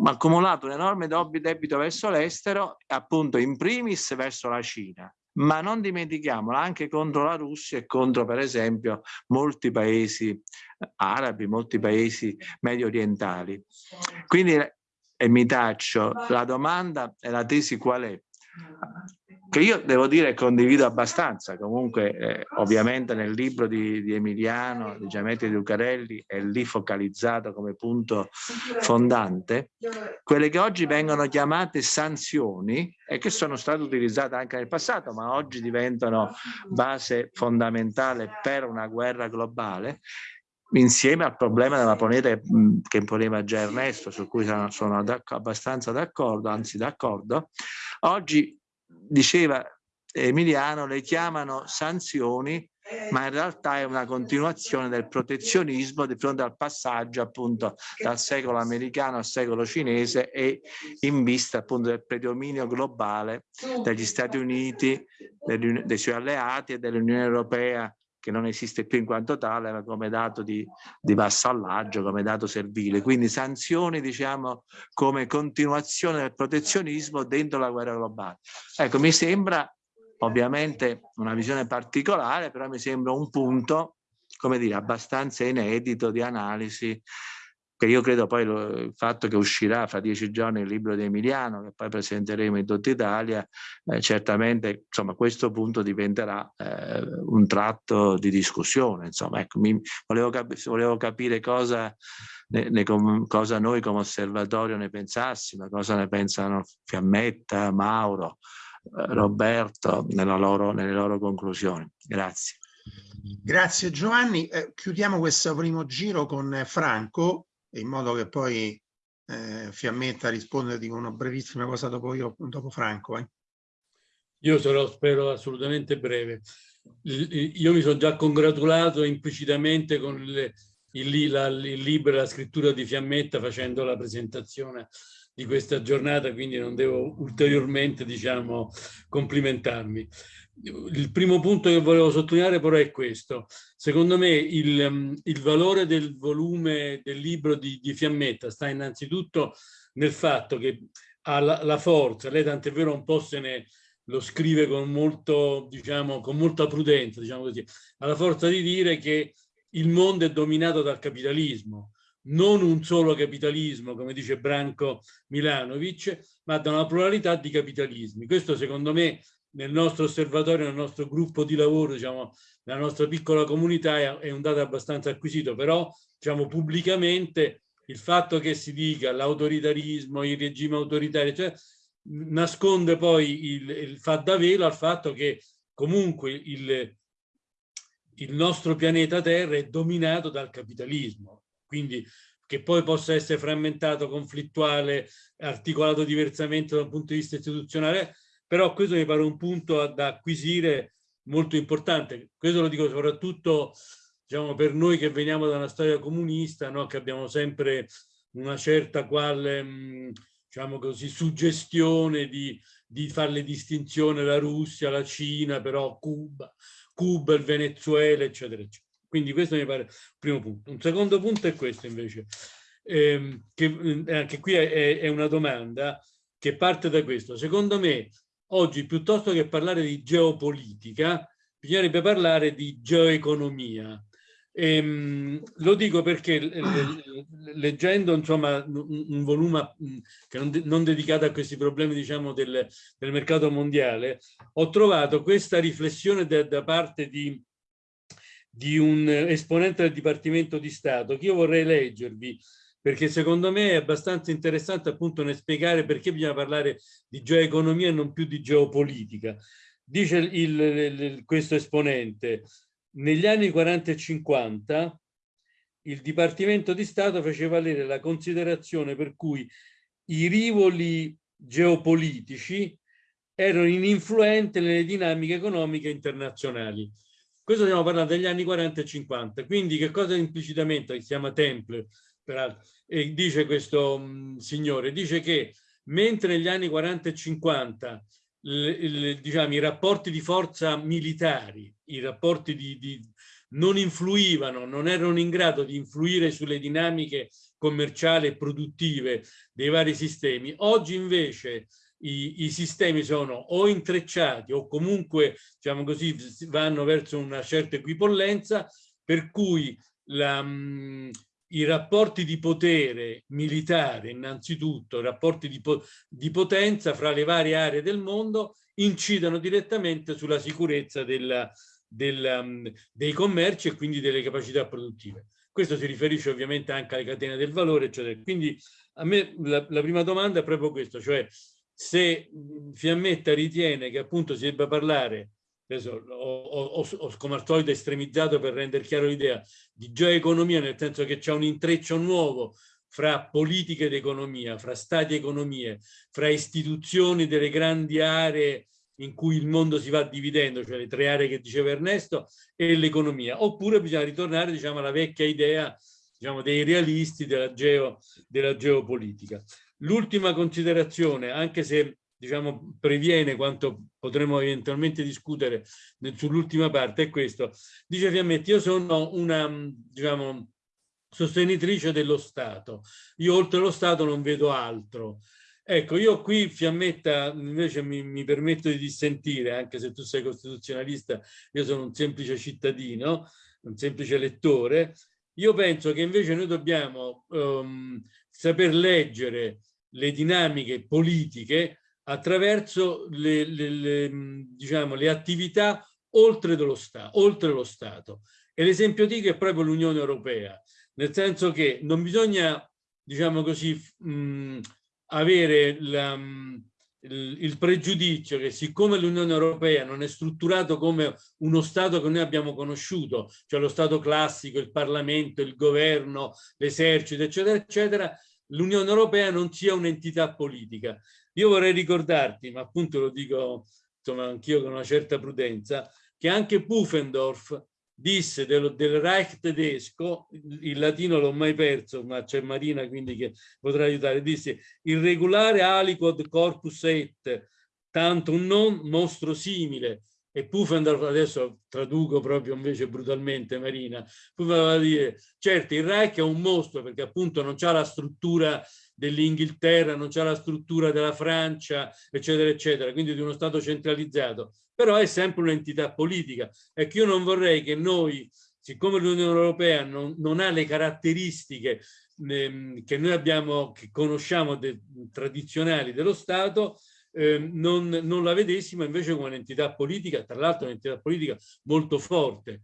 accumulato un enorme debito verso l'estero, appunto in primis verso la Cina, ma non dimentichiamolo anche contro la Russia e contro per esempio molti paesi arabi, molti paesi medio orientali. Quindi, e mi taccio, la domanda e la tesi qual è? Che io devo dire condivido abbastanza, comunque eh, ovviamente nel libro di, di Emiliano, di Giametti di Lucarelli è lì focalizzato come punto fondante, quelle che oggi vengono chiamate sanzioni e che sono state utilizzate anche nel passato ma oggi diventano base fondamentale per una guerra globale, insieme al problema della moneta che poneva già Ernesto, su cui sono, sono abbastanza d'accordo, anzi d'accordo, oggi diceva Emiliano, le chiamano sanzioni, ma in realtà è una continuazione del protezionismo di fronte al passaggio appunto dal secolo americano al secolo cinese e in vista appunto del predominio globale degli Stati Uniti, dei suoi alleati e dell'Unione Europea che non esiste più in quanto tale, ma come dato di, di vassallaggio, come dato servile. Quindi sanzioni, diciamo, come continuazione del protezionismo dentro la guerra globale. Ecco, mi sembra ovviamente una visione particolare, però mi sembra un punto, come dire, abbastanza inedito di analisi che io credo poi lo, il fatto che uscirà fra dieci giorni il libro di Emiliano, che poi presenteremo in tutta Italia, eh, certamente insomma, questo punto diventerà eh, un tratto di discussione. Insomma, ecco, mi, volevo, cap volevo, capire cosa, ne, ne cosa, noi come osservatorio ne pensassimo, cosa ne pensano Fiammetta, Mauro, eh, Roberto loro, nelle loro conclusioni. Grazie. Grazie Giovanni. Eh, chiudiamo questo primo giro con Franco in modo che poi eh, Fiammetta risponda di una brevissima cosa dopo io, dopo Franco. Eh. Io sarò, spero, assolutamente breve. Io mi sono già congratulato implicitamente con il, il, la, il libro e la scrittura di Fiammetta facendo la presentazione di questa giornata, quindi non devo ulteriormente, diciamo, complimentarmi. Il primo punto che volevo sottolineare però è questo. Secondo me il, il valore del volume del libro di, di, Fiammetta sta innanzitutto nel fatto che ha la, la forza, lei tant'è vero un po' se ne lo scrive con, molto, diciamo, con molta prudenza, diciamo così, ha la forza di dire che il mondo è dominato dal capitalismo, non un solo capitalismo, come dice Branco Milanovic, ma da una pluralità di capitalismi. Questo secondo me nel nostro osservatorio, nel nostro gruppo di lavoro, diciamo, nella nostra piccola comunità è un dato abbastanza acquisito, però diciamo, pubblicamente il fatto che si dica l'autoritarismo, il regime autoritario, cioè, nasconde poi il, il fa da velo al fatto che comunque il, il nostro pianeta Terra è dominato dal capitalismo, quindi che poi possa essere frammentato, conflittuale, articolato diversamente dal punto di vista istituzionale, però questo mi pare un punto da acquisire molto importante. Questo lo dico soprattutto diciamo, per noi che veniamo da una storia comunista, no? che abbiamo sempre una certa quale, mm, diciamo così, suggestione di, di fare le distinzioni la Russia, la Cina, però Cuba, Cuba, il Venezuela, eccetera, eccetera. Quindi questo mi pare il primo punto. Un secondo punto è questo invece, ehm, che eh, anche qui è, è una domanda che parte da questo. Secondo me oggi piuttosto che parlare di geopolitica bisognerebbe parlare di geoeconomia. Ehm, lo dico perché leggendo insomma un, volume che non, non, dedicato a questi problemi diciamo del, del, mercato mondiale ho trovato questa riflessione da, da parte di di un esponente del Dipartimento di Stato che io vorrei leggervi perché secondo me è abbastanza interessante appunto nel spiegare perché bisogna parlare di geoeconomia e non più di geopolitica. Dice il, il, questo esponente, negli anni 40 e 50 il Dipartimento di Stato faceva valere la considerazione per cui i rivoli geopolitici erano ininfluenti nelle dinamiche economiche internazionali. Questo stiamo parlando degli anni 40 e 50, quindi che cosa implicitamente, si chiama Temple, peraltro, e dice questo mh, signore, dice che mentre negli anni 40 e 50 le, le, diciamo, i rapporti di forza militari, i rapporti di, di, non influivano, non erano in grado di influire sulle dinamiche commerciali e produttive dei vari sistemi, oggi invece i, i, sistemi sono o intrecciati o comunque diciamo così vanno verso una certa equipollenza per cui la, mh, i rapporti di potere militare innanzitutto, rapporti di, po di, potenza fra le varie aree del mondo incidono direttamente sulla sicurezza della, della, um, dei commerci e quindi delle capacità produttive. Questo si riferisce ovviamente anche alle catene del valore, eccetera. Quindi a me la, la prima domanda è proprio questo, cioè se Fiammetta ritiene che appunto si debba parlare, adesso ho, ho, ho come al solito estremizzato per rendere chiaro l'idea, di geoeconomia, nel senso che c'è un intreccio nuovo fra politiche ed economia, fra stati e economie, fra istituzioni delle grandi aree in cui il mondo si va dividendo, cioè le tre aree che diceva Ernesto, e l'economia. Oppure bisogna ritornare diciamo, alla vecchia idea diciamo, dei realisti della, geo, della geopolitica. L'ultima considerazione, anche se diciamo, previene quanto potremo eventualmente discutere sull'ultima parte, è questo. Dice Fiammetti, io sono una diciamo, sostenitrice dello Stato. Io oltre lo Stato non vedo altro. Ecco, io qui Fiammetta invece mi, mi, permetto di dissentire, anche se tu sei costituzionalista, io sono un semplice cittadino, un semplice lettore. Io penso che invece noi dobbiamo um, saper leggere le dinamiche politiche attraverso le, le, le, diciamo, le attività oltre, dello sta, oltre lo Stato. E l'esempio dico è proprio l'Unione Europea, nel senso che non bisogna, diciamo così, mh, avere la, mh, il, pregiudizio che siccome l'Unione Europea non è strutturato come uno Stato che noi abbiamo conosciuto, cioè lo Stato classico, il Parlamento, il governo, l'esercito, eccetera, eccetera, l'Unione Europea non sia un'entità politica. Io vorrei ricordarti, ma appunto lo dico insomma anch'io con una certa prudenza, che anche Pufendorf disse del, del Reich tedesco, il latino l'ho mai perso, ma c'è Marina quindi che potrà aiutare, disse il regolare aliquod corpus et, tanto un non mostro simile, e Pufendorf, adesso traduco proprio invece brutalmente Marina, Pufendorf va a dire, certo il Reich è un mostro perché appunto non c'ha la struttura dell'Inghilterra, non c'ha la struttura della Francia, eccetera, eccetera, quindi di uno Stato centralizzato, però è sempre un'entità politica. Ecco, io non vorrei che noi, siccome l'Unione Europea non, non, ha le caratteristiche ehm, che noi abbiamo, che conosciamo de, tradizionali dello Stato, eh, non, non, la vedessimo invece come un'entità politica, tra l'altro un'entità politica molto forte,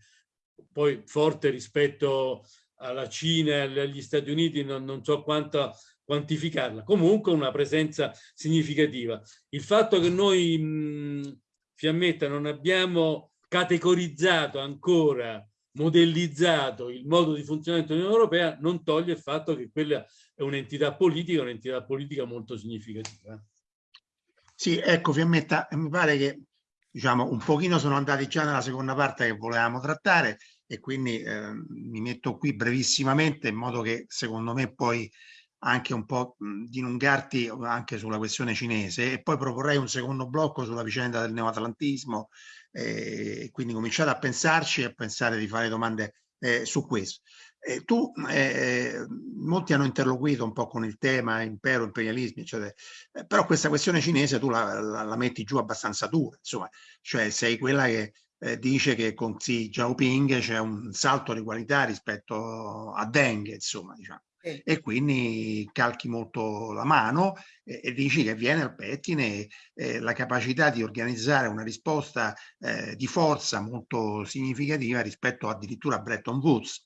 poi forte rispetto alla Cina e agli Stati Uniti, non, non so quanta quantificarla, comunque una presenza significativa. Il fatto che noi, mh, Fiammetta, non abbiamo categorizzato ancora, modellizzato il modo di funzionamento dell'Unione Europea non toglie il fatto che quella è un'entità politica, un'entità politica molto significativa. Sì, ecco Fiammetta, mi pare che diciamo un pochino sono andati già nella seconda parte che volevamo trattare e quindi eh, mi metto qui brevissimamente in modo che secondo me poi anche un po' di dilungarti anche sulla questione cinese e poi proporrei un secondo blocco sulla vicenda del neoatlantismo eh, e quindi cominciate a pensarci e a pensare di fare domande eh, su questo. Eh, tu, eh, molti hanno interloquito un po' con il tema impero, imperialismi, eccetera, eh, però questa questione cinese tu la, la, la, metti giù abbastanza dura, insomma, cioè sei quella che eh, dice che con Xi Jinping c'è un salto di qualità rispetto a Deng, insomma, diciamo e quindi calchi molto la mano e, e dici che viene al pettine eh, la capacità di organizzare una risposta eh, di forza molto significativa rispetto addirittura a Bretton Woods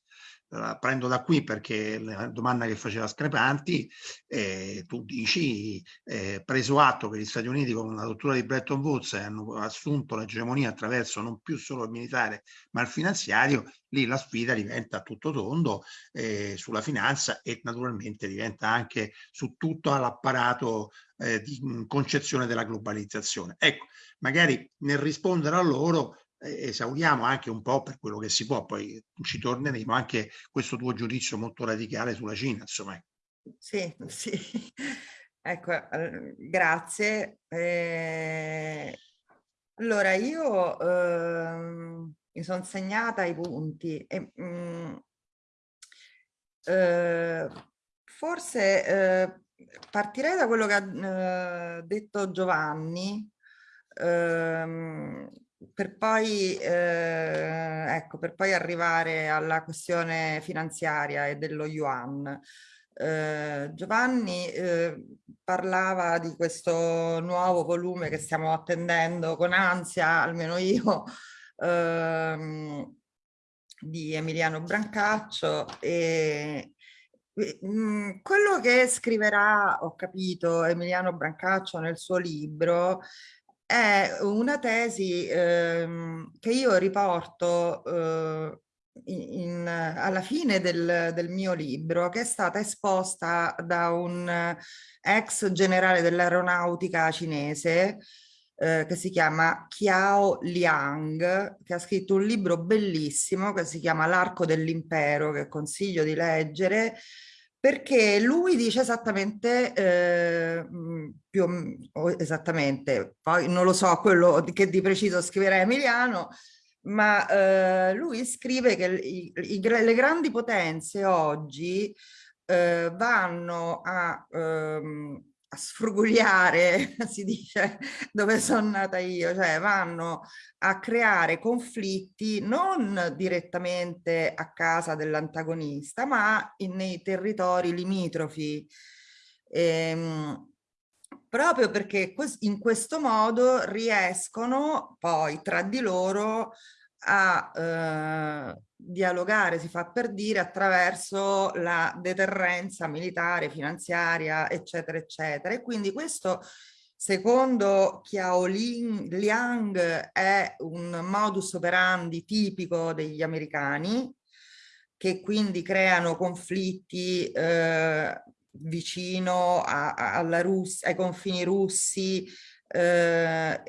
la prendo da qui perché la domanda che faceva Screpanti, eh, tu dici, eh, preso atto che gli Stati Uniti con la dottura di Bretton Woods hanno assunto l'egemonia attraverso non più solo il militare ma il finanziario, lì la sfida diventa tutto tondo eh, sulla finanza e naturalmente diventa anche su tutto l'apparato eh, di concezione della globalizzazione. Ecco, magari nel rispondere a loro esauriamo anche un po' per quello che si può, poi ci torneremo anche questo tuo giudizio molto radicale sulla Cina, insomma. Sì, [LAUGHS] sì, ecco, grazie. Eh, allora, io eh, mi sono segnata i punti e mh, mm, eh, forse eh, partirei da quello che ha eh, detto Giovanni, ehm, per poi, eh, ecco, per poi arrivare alla questione finanziaria e dello yuan. Eh, Giovanni eh, parlava di questo nuovo volume che stiamo attendendo con ansia, almeno io, [LAUGHS] ehm, di Emiliano Brancaccio e mm, quello che scriverà, ho capito, Emiliano Brancaccio nel suo libro è una tesi ehm, che io riporto eh, in, alla fine del, del, mio libro, che è stata esposta da un ex generale dell'aeronautica cinese eh, che si chiama Qiao Liang, che ha scritto un libro bellissimo che si chiama L'arco dell'impero, che consiglio di leggere, perché lui dice esattamente, eh, più esattamente, poi non lo so quello che di preciso scriverà Emiliano, ma eh, lui scrive che i, i, le grandi potenze oggi eh, vanno a ehm, a sfrugugliare, [LAUGHS] si dice, dove sono nata io, cioè vanno a creare conflitti non direttamente a casa dell'antagonista, ma in, nei territori limitrofi. Ehm, proprio perché in questo modo riescono poi tra di loro a eh, dialogare, si fa per dire, attraverso la deterrenza militare, finanziaria, eccetera, eccetera. E quindi questo, secondo Qiao Liang, è un modus operandi tipico degli americani, che quindi creano conflitti eh, vicino a, a, Russia, ai confini russi, eh,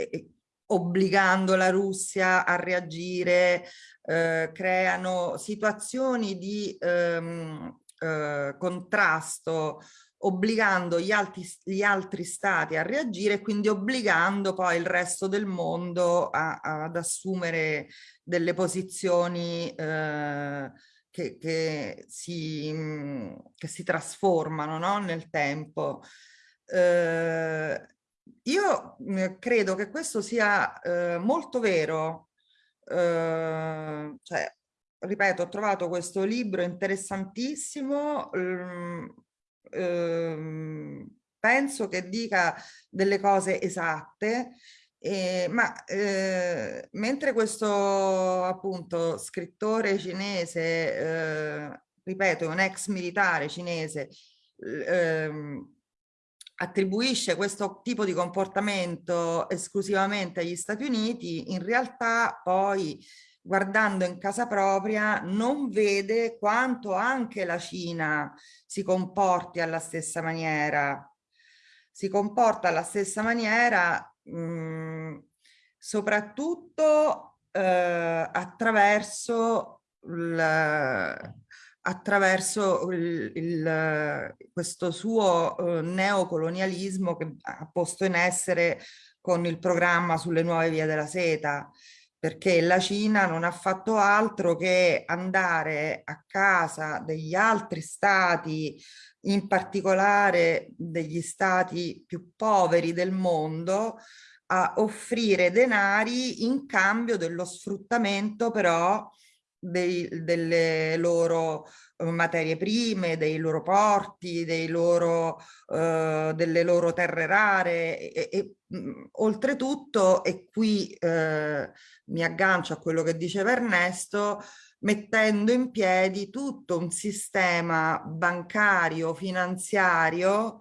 obbligando la Russia a reagire, eh, creano situazioni di ehm, eh, contrasto obbligando gli altri, gli altri, stati a reagire e quindi obbligando poi il resto del mondo a, a, ad assumere delle posizioni eh, che, che, si, che, si, trasformano no? nel tempo. Eh, io credo che questo sia eh, molto vero, eh, cioè, ripeto, ho trovato questo libro interessantissimo, ehm, ehm, penso che dica delle cose esatte, eh, ma eh, mentre questo appunto scrittore cinese, eh, ripeto, è un ex militare cinese, ehm, attribuisce questo tipo di comportamento esclusivamente agli Stati Uniti, in realtà poi guardando in casa propria non vede quanto anche la Cina si comporti alla stessa maniera. Si comporta alla stessa maniera mh, mm, soprattutto eh, attraverso il, attraverso il, il, questo suo uh, neocolonialismo che ha posto in essere con il programma sulle nuove vie della seta, perché la Cina non ha fatto altro che andare a casa degli altri stati, in particolare degli stati più poveri del mondo, a offrire denari in cambio dello sfruttamento però dei, delle loro eh, materie prime, dei loro porti, dei loro, uh, delle loro terre rare e, e mh, mm, oltretutto, e qui uh, mi aggancio a quello che diceva Ernesto, mettendo in piedi tutto un sistema bancario, finanziario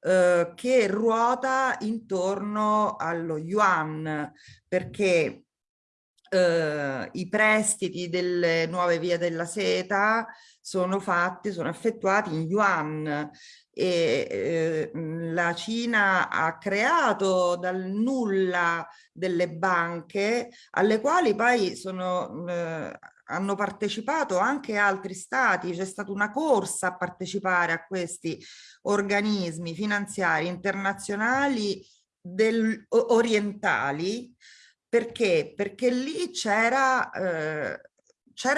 uh, che ruota intorno allo yuan, perché eh, i prestiti delle nuove vie della seta sono fatti, sono effettuati in yuan. E eh, la Cina ha creato dal nulla delle banche alle quali poi sono, eh, hanno partecipato anche altri stati, c'è stata una corsa a partecipare a questi organismi finanziari internazionali del, orientali perché? Perché lì c'era eh,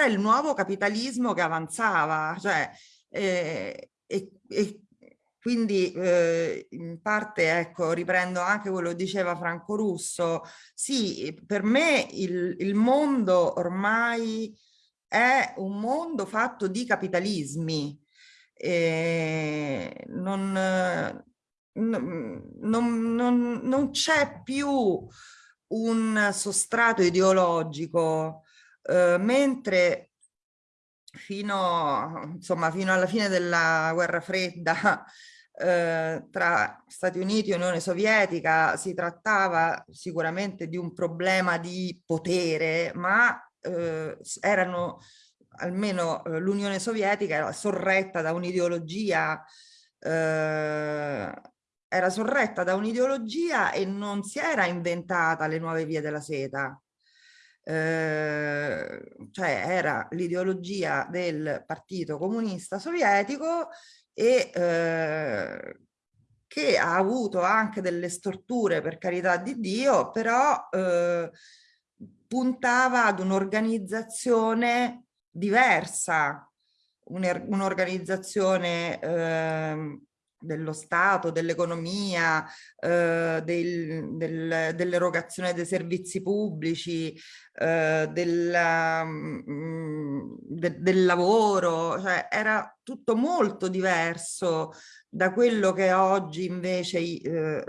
il nuovo capitalismo che avanzava, cioè, eh, e, e, quindi eh, in parte ecco riprendo anche quello che diceva Franco Russo, sì per me il, il mondo ormai è un mondo fatto di capitalismi, eh, non, non, non, non c'è più un sostrato ideologico, eh, mentre fino, insomma, fino alla fine della guerra fredda [LAUGHS] eh, tra Stati Uniti e Unione Sovietica si trattava sicuramente di un problema di potere, ma eh, erano almeno eh, l'Unione Sovietica era sorretta da un'ideologia eh, era sorretta da un'ideologia e non si era inventata le nuove vie della seta. Eh, cioè era l'ideologia del partito comunista sovietico e eh, che ha avuto anche delle storture per carità di Dio, però eh, puntava ad un'organizzazione diversa, un'organizzazione un dello Stato, dell'economia, eh, del, del, dell'erogazione dei servizi pubblici, eh, del, mm, de, del lavoro, cioè era tutto molto diverso da quello che oggi invece eh,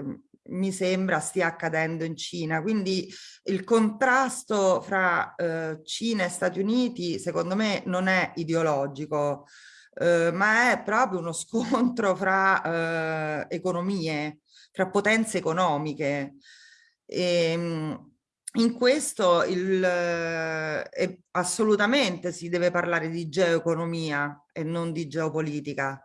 mi sembra stia accadendo in Cina. Quindi il contrasto fra eh, Cina e Stati Uniti secondo me non è ideologico, eh, ma è proprio uno scontro [LAUGHS] fra eh, economie, fra potenze economiche. E, ehm, in questo il, eh, assolutamente si deve parlare di geoeconomia e non di geopolitica.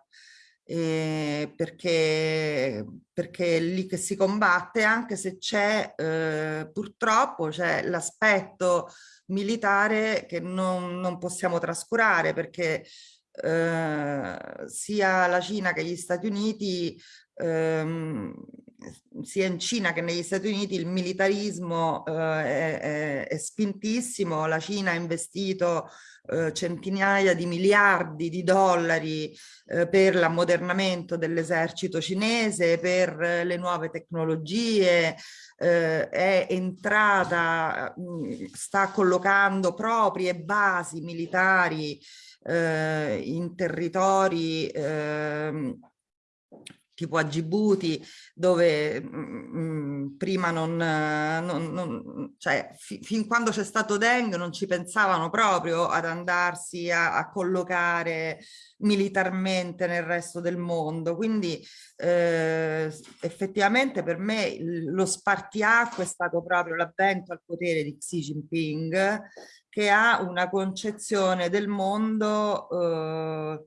eh, perché, perché è lì che si combatte anche se c'è eh, purtroppo l'aspetto militare che non, non, possiamo trascurare perché eh, sia la Cina che gli Stati Uniti ehm, sia in Cina che negli Stati Uniti il militarismo eh, è, è, spintissimo, la Cina ha investito eh, centinaia di miliardi di dollari eh, per l'ammodernamento dell'esercito cinese, per le nuove tecnologie, eh, è entrata, mh, sta collocando proprie basi militari eh, in territori eh, tipo a Djibouti, dove mh, mm, mm, prima non, non, non cioè fi, fin quando c'è stato Deng non ci pensavano proprio ad andarsi a, a collocare militarmente nel resto del mondo. Quindi eh, effettivamente per me lo spartiacque è stato proprio l'avvento al potere di Xi Jinping che ha una concezione del mondo eh,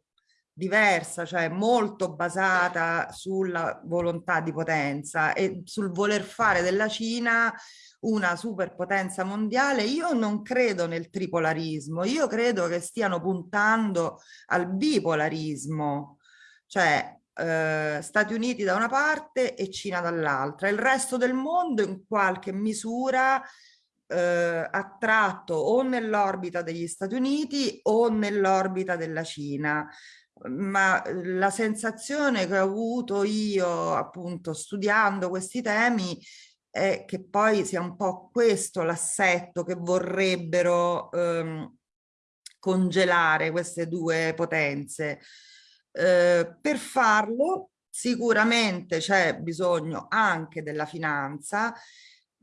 diversa, cioè molto basata sulla volontà di potenza e sul voler fare della Cina una superpotenza mondiale, io non credo nel tripolarismo, io credo che stiano puntando al bipolarismo, cioè eh, Stati Uniti da una parte e Cina dall'altra. Il resto del mondo in qualche misura eh, attratto o nell'orbita degli Stati Uniti o nell'orbita della Cina ma uhm, la sensazione che ho avuto io appunto studiando questi temi è che poi sia un po' questo l'assetto che vorrebbero ehm, congelare queste due potenze. Eh, per farlo sicuramente c'è bisogno anche della finanza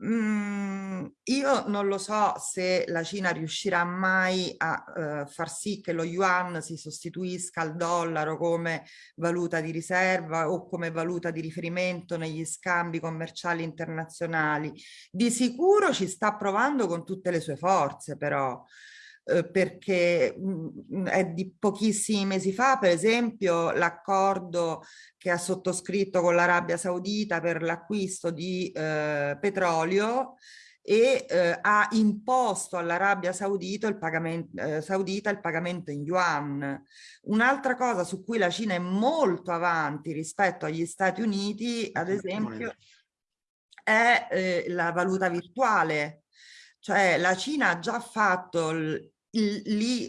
Mm, io non lo so se la Cina riuscirà mai a uh, far sì che lo yuan si sostituisca al dollaro come valuta di riserva o come valuta di riferimento negli scambi commerciali internazionali. Di sicuro ci sta provando con tutte le sue forze però. Eh, perché mh, è di pochissimi mesi fa, per esempio, l'accordo che ha sottoscritto con l'Arabia Saudita per l'acquisto di eh, petrolio e eh, ha imposto all'Arabia Saudita il, pagamento, eh, Saudita il pagamento in yuan. Un'altra cosa su cui la Cina è molto avanti rispetto agli Stati Uniti, ad esempio, è eh, la valuta virtuale. Cioè la Cina ha già fatto il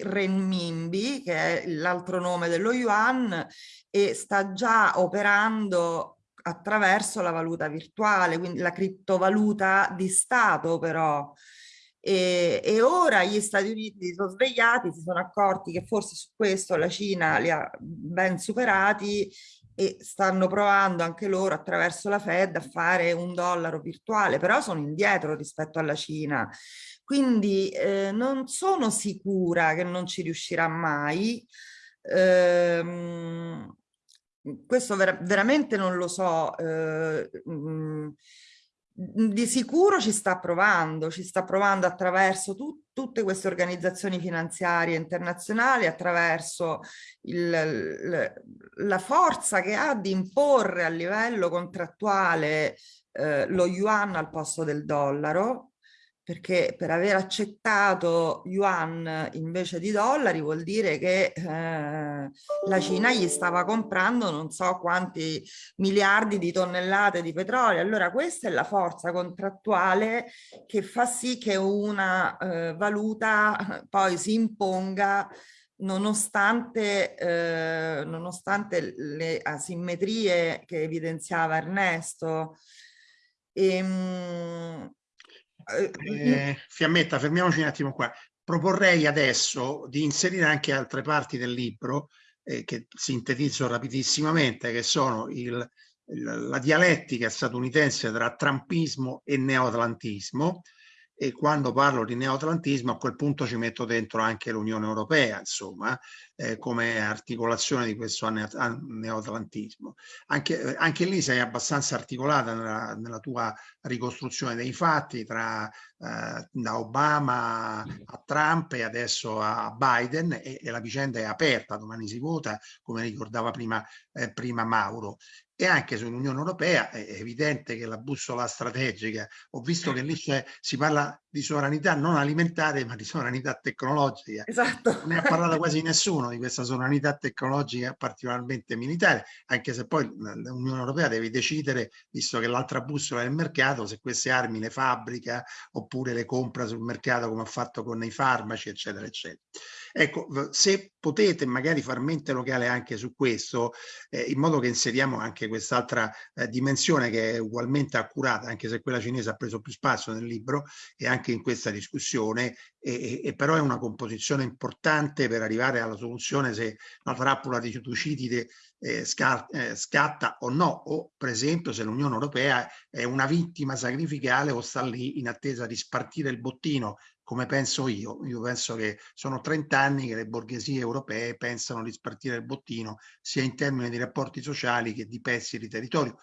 renminbi, che è l'altro nome dello yuan, e sta già operando attraverso la valuta virtuale, quindi la criptovaluta di Stato però. E, e, ora gli Stati Uniti si sono svegliati, si sono accorti che forse su questo la Cina li ha ben superati e stanno provando anche loro attraverso la Fed a fare un dollaro virtuale, però sono indietro rispetto alla Cina. Quindi eh, non sono sicura che non ci riuscirà mai. Eh, questo ver veramente non lo so. Eh, mh, di sicuro ci sta provando, ci sta provando attraverso tu, tutte queste organizzazioni finanziarie internazionali, attraverso il, la forza che ha di imporre a livello contrattuale eh, lo yuan al posto del dollaro, perché per aver accettato yuan invece di dollari vuol dire che eh, la Cina gli stava comprando non so quanti miliardi di tonnellate di petrolio. Allora questa è la forza contrattuale che fa sì che una eh, valuta poi si imponga nonostante, eh, nonostante le asimmetrie che evidenziava Ernesto. Ehm, eh, eh, Fiammetta, fermiamoci un attimo qua. Proporrei adesso di inserire anche altre parti del libro eh, che sintetizzo rapidissimamente, che sono il, la dialettica statunitense tra trumpismo e neoatlantismo, e quando parlo di neoatlantismo a quel punto ci metto dentro anche l'Unione Europea, insomma, eh, come articolazione di questo neoatlantismo. Anche, eh, anche lì sei abbastanza articolata nella, nella tua ricostruzione dei fatti tra eh, da Obama a Trump e adesso a Biden e, e, la vicenda è aperta, domani si vota, come ricordava prima, eh, prima Mauro e anche sull'Unione Europea è evidente che la bussola strategica, ho visto che lì si parla di sovranità non alimentare ma di sovranità tecnologica. Esatto. Ne ha parlato quasi nessuno di questa sovranità tecnologica particolarmente militare, anche se poi l'Unione Europea deve decidere, visto che l'altra bussola è il mercato, se queste armi le fabbrica oppure le compra sul mercato come ha fatto con i farmaci, eccetera, eccetera. Ecco, se potete magari far mente locale anche su questo, eh, in modo che inseriamo anche quest'altra eh, dimensione che è ugualmente accurata, anche se quella cinese ha preso più spazio nel libro e anche in questa discussione, e, e però è una composizione importante per arrivare alla soluzione se la trappola di Tucidide eh, eh, scatta o no, o per esempio se l'Unione Europea è una vittima sacrificale o sta lì in attesa di spartire il bottino come penso io. Io penso che sono 30 anni che le borghesie europee pensano di spartire il bottino sia in termini di rapporti sociali che di pezzi di territorio.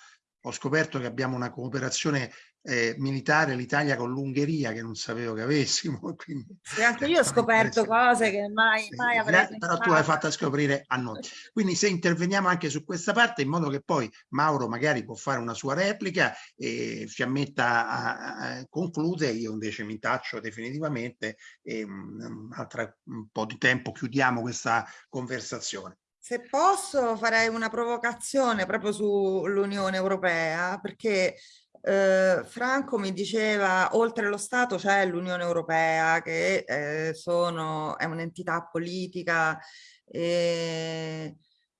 Ho scoperto che abbiamo una cooperazione eh, militare l'Italia con l'Ungheria che non sapevo che avessimo. [LAUGHS] Quindi, sì, anche io ho [LAUGHS] scoperto cose che mai, mai avrei pensato. Però tu l'hai fatta scoprire a noi. Quindi se interveniamo anche su questa parte in modo che poi Mauro magari può fare una sua replica e Fiammetta a, a, conclude, io invece mi taccio definitivamente e un, un po' di tempo chiudiamo questa conversazione. Se posso farei una provocazione proprio sull'Unione Europea perché eh, Franco mi diceva, oltre lo Stato c'è l'Unione Europea che eh, sono, è un'entità politica, e,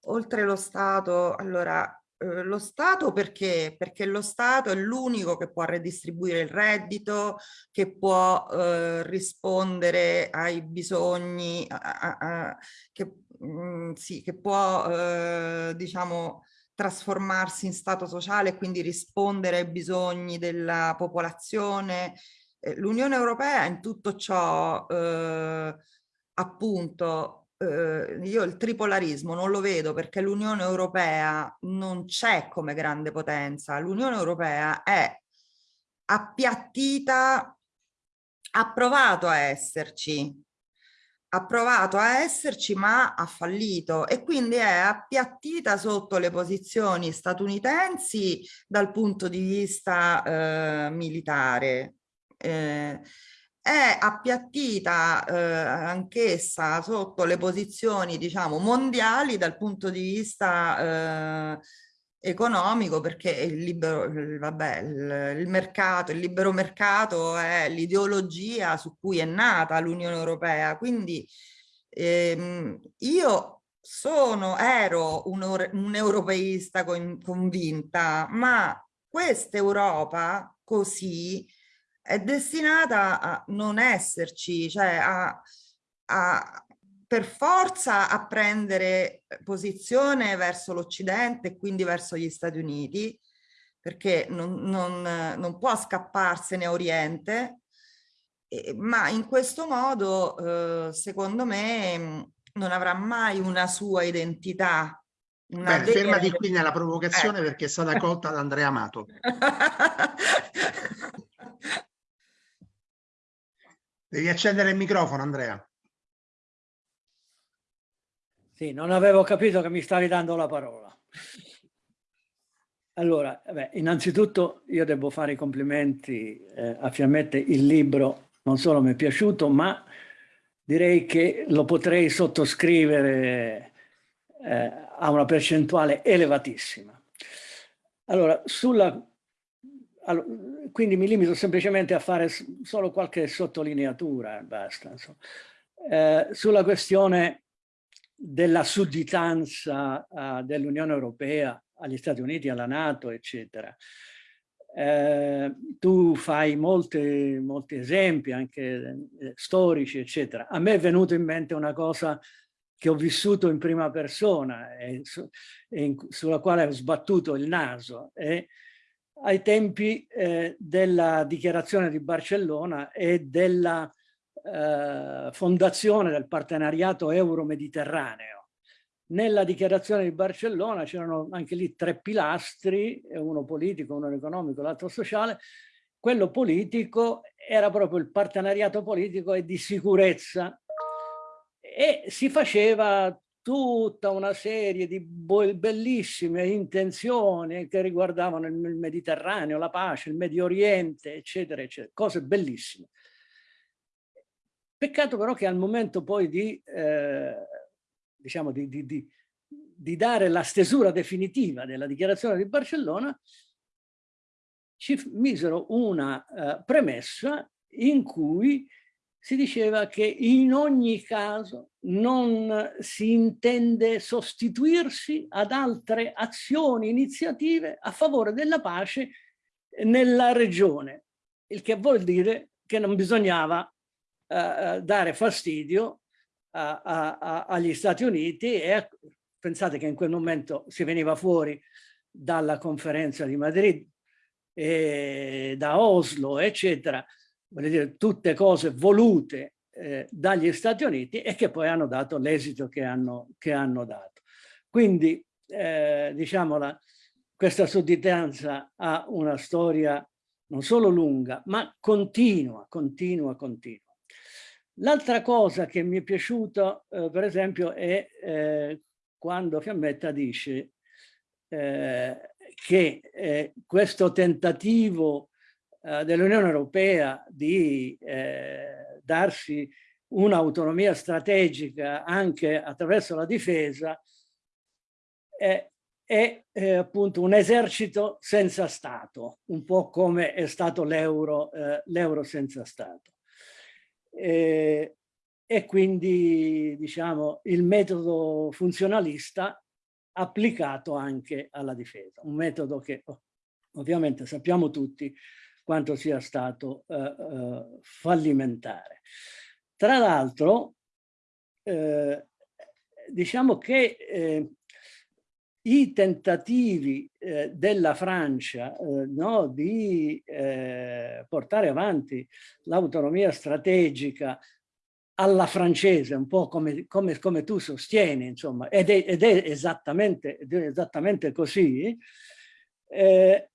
oltre lo Stato, allora eh, lo Stato perché? Perché lo Stato è l'unico che può redistribuire il reddito, che può eh, rispondere ai bisogni, a, a, a, che, mh, mm, sì, che può eh, diciamo trasformarsi in stato sociale e quindi rispondere ai bisogni della popolazione. Eh, L'Unione Europea in tutto ciò, eh, appunto, eh, io il tripolarismo non lo vedo perché l'Unione Europea non c'è come grande potenza, l'Unione Europea è appiattita, ha provato a esserci, ha provato a esserci ma ha fallito e quindi è appiattita sotto le posizioni statunitensi dal punto di vista eh, militare. Eh, è appiattita eh, anch'essa sotto le posizioni diciamo mondiali dal punto di vista eh, economico perché il libero, vabbè, il, il mercato, il libero mercato è l'ideologia su cui è nata l'Unione Europea. Quindi ehm, io sono, ero un, un europeista con, convinta, ma questa Europa così è destinata a non esserci, cioè a, a, per forza a prendere posizione verso l'Occidente e quindi verso gli Stati Uniti, perché non, non, non può scapparsene a Oriente, eh, ma in questo modo, eh, secondo me, non avrà mai una sua identità. Una Beh, fermati qui nella provocazione eh. perché è stata colta da Andrea Amato. [LAUGHS] Devi accendere il microfono, Andrea. Sì, non avevo capito che mi stavi dando la parola. Allora, beh, innanzitutto io devo fare i complimenti eh, a Fiammette, il libro non solo mi è piaciuto, ma direi che lo potrei sottoscrivere eh, a una percentuale elevatissima. Allora, sulla, allora, quindi mi limito semplicemente a fare solo qualche sottolineatura, basta. Eh, sulla questione della sudditanza uh, dell'Unione Europea agli Stati Uniti, alla Nato, eccetera. Eh, tu fai molti, molti esempi anche eh, storici, eccetera. A me è venuto in mente una cosa che ho vissuto in prima persona e, su, e in, sulla quale ho sbattuto il naso e ai tempi eh, della dichiarazione di Barcellona e della eh, fondazione del partenariato euro-mediterraneo. Nella dichiarazione di Barcellona c'erano anche lì tre pilastri, uno politico, uno economico, l'altro sociale. Quello politico era proprio il partenariato politico e di sicurezza e si faceva tutta una serie di bellissime intenzioni che riguardavano il Mediterraneo, la pace, il Medio Oriente, eccetera, eccetera, cose bellissime. Peccato però che al momento poi di, eh, diciamo, di, di, di, di dare la stesura definitiva della dichiarazione di Barcellona, ci misero una uh, premessa in cui si diceva che in ogni caso non si intende sostituirsi ad altre azioni, iniziative a favore della pace nella regione, il che vuol dire che non bisognava uh, dare fastidio a, a, a, agli Stati Uniti e pensate che in quel momento si veniva fuori dalla conferenza di Madrid da Oslo, eccetera, voglio dire, tutte cose volute eh, dagli Stati Uniti e che poi hanno dato l'esito che che hanno dato. Quindi, eh, diciamola, questa sudditanza ha una storia non solo lunga, ma continua, continua, continua. L'altra cosa che mi è piaciuta, eh, per esempio, è eh, quando Fiammetta dice eh, che eh, questo tentativo eh, dell'Unione Europea di eh, darsi un'autonomia strategica anche attraverso la difesa è, è eh, appunto un esercito senza Stato, un po' come è stato l'euro eh, senza Stato. E, e quindi diciamo il metodo funzionalista applicato anche alla difesa, un metodo che oh, ovviamente sappiamo tutti quanto sia stato eh, eh, fallimentare. Tra l'altro, eh, diciamo che eh, i tentativi eh, della Francia eh, no, di portare avanti l'autonomia strategica alla francese, un po' come, come, come tu sostieni, insomma, ed è, ed è, esattamente, ed è esattamente, così, eh,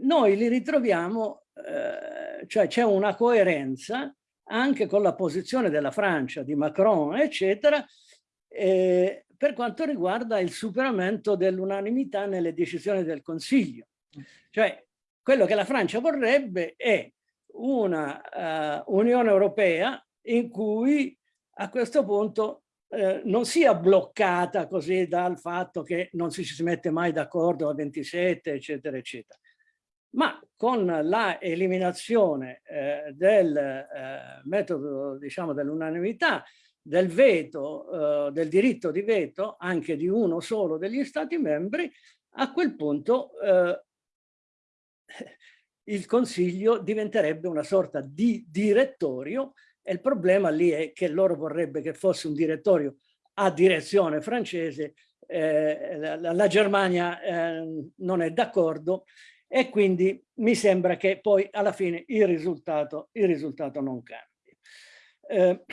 noi li ritroviamo, eh, cioè c'è una coerenza anche con la posizione della Francia, di Macron, eccetera, eh, per quanto riguarda il superamento dell'unanimità nelle decisioni del Consiglio. Cioè, quello che la Francia vorrebbe è una uh, Unione Europea in cui a questo punto eh, non sia bloccata così dal fatto che non si, si mette mai d'accordo a 27, eccetera, eccetera ma con la eliminazione eh, del eh, metodo diciamo dell'unanimità del veto eh, del diritto di veto anche di uno solo degli stati membri a quel punto eh, il consiglio diventerebbe una sorta di direttorio e il problema lì è che loro vorrebbe che fosse un direttorio a direzione francese eh, la, la, Germania eh, non è d'accordo e quindi mi sembra che poi alla fine il risultato, il risultato non cambi. Eh,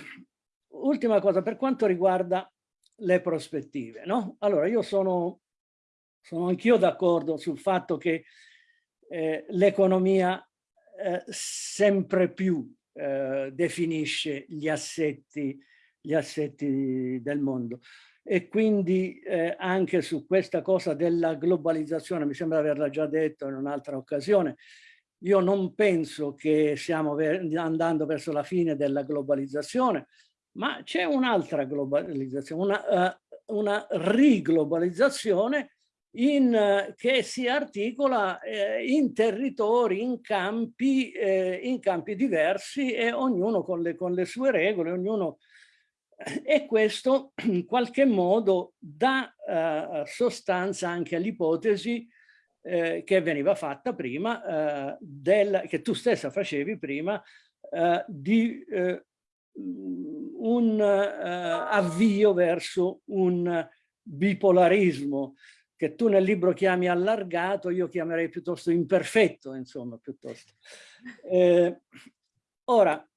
ultima cosa, per quanto riguarda le prospettive, no? Allora, io sono, sono anch'io d'accordo sul fatto che eh, l'economia eh, sempre più eh, definisce gli assetti, gli assetti del mondo e quindi eh, anche su questa cosa della globalizzazione, mi sembra averla già detto in un'altra occasione, io non penso che stiamo andando verso la fine della globalizzazione, ma c'è un'altra globalizzazione, una, uh, una riglobalizzazione in, uh, che si articola uh, in territori, in campi, eh, in campi diversi e ognuno con le, con le sue regole, ognuno e questo in qualche modo dà uh, sostanza anche all'ipotesi eh, che veniva fatta prima, eh, del, che tu stessa facevi prima, eh, di eh, un eh, avvio verso un bipolarismo che tu nel libro chiami allargato, io chiamerei piuttosto imperfetto, insomma, piuttosto. Eh, ora,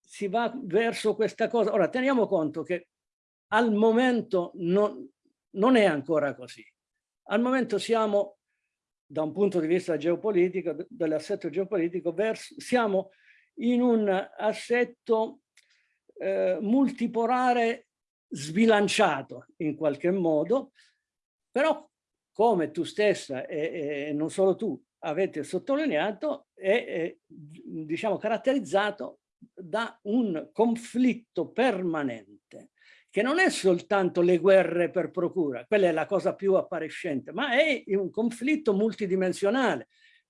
si va verso questa cosa. Ora, teniamo conto che al momento non, non è ancora così. Al momento siamo, da un punto di vista geopolitico, dell'assetto geopolitico, verso, siamo in un assetto eh, multipolare sbilanciato in qualche modo, però come tu stessa e, e non solo tu avete sottolineato, è, è diciamo, caratterizzato da un conflitto permanente che non è soltanto le guerre per procura, quella è la cosa più appariscente, ma è un conflitto multidimensionale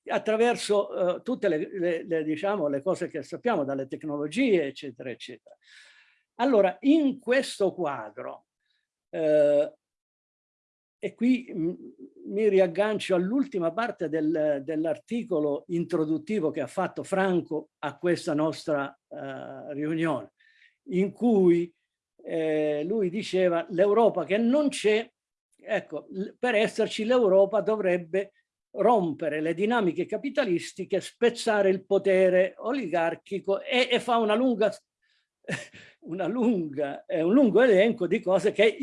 attraverso uh, tutte le, le, le, diciamo, le cose che sappiamo, dalle tecnologie, eccetera, eccetera. Allora, in questo quadro, eh, e qui mi riaggancio all'ultima parte del, dell'articolo introduttivo che ha fatto Franco a questa nostra eh, riunione, in cui eh, lui diceva l'Europa che non c'è, ecco, per esserci l'Europa dovrebbe rompere le dinamiche capitalistiche, spezzare il potere oligarchico e, e fa una lunga, [LAUGHS] una lunga, eh, un lungo elenco di cose che,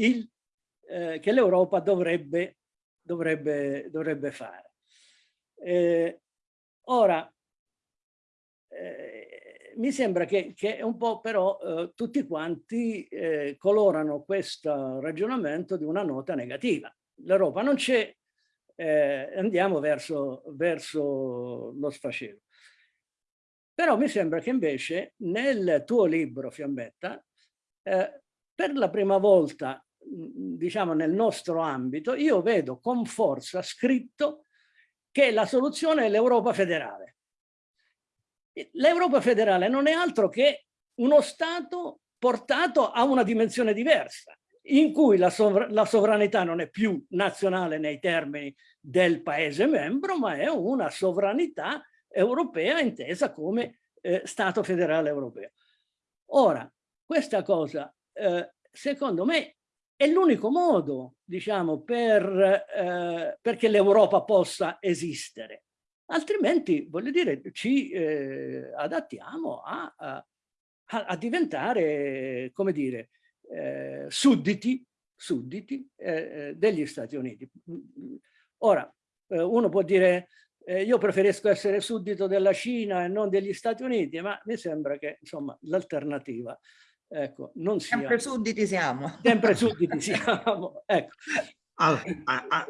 eh, l'Europa dovrebbe, dovrebbe, dovrebbe fare. Eh, ora, eh, mi sembra che, che, un po' però eh, tutti quanti eh, colorano questo ragionamento di una nota negativa. L'Europa non c'è, eh, andiamo verso, verso lo sfacelo. Però mi sembra che invece nel tuo libro, Fiammetta, eh, per la prima volta, diciamo nel nostro ambito, io vedo con forza scritto che la soluzione è l'Europa federale. L'Europa federale non è altro che uno Stato portato a una dimensione diversa, in cui la, sovra la sovranità non è più nazionale nei termini del Paese membro, ma è una sovranità europea intesa come eh, Stato federale europeo. Ora, questa cosa, eh, secondo me, è l'unico modo, diciamo, per, eh, perché l'Europa possa esistere. Altrimenti, voglio dire, ci eh, adattiamo a, a, a, diventare, come dire, eh, sudditi, sudditi eh, degli Stati Uniti. Ora, uno può dire eh, io preferisco essere suddito della Cina e non degli Stati Uniti, ma mi sembra che insomma l'alternativa ecco, non sia... Sempre sudditi siamo. Sempre sudditi siamo, ecco. Allora, a, a,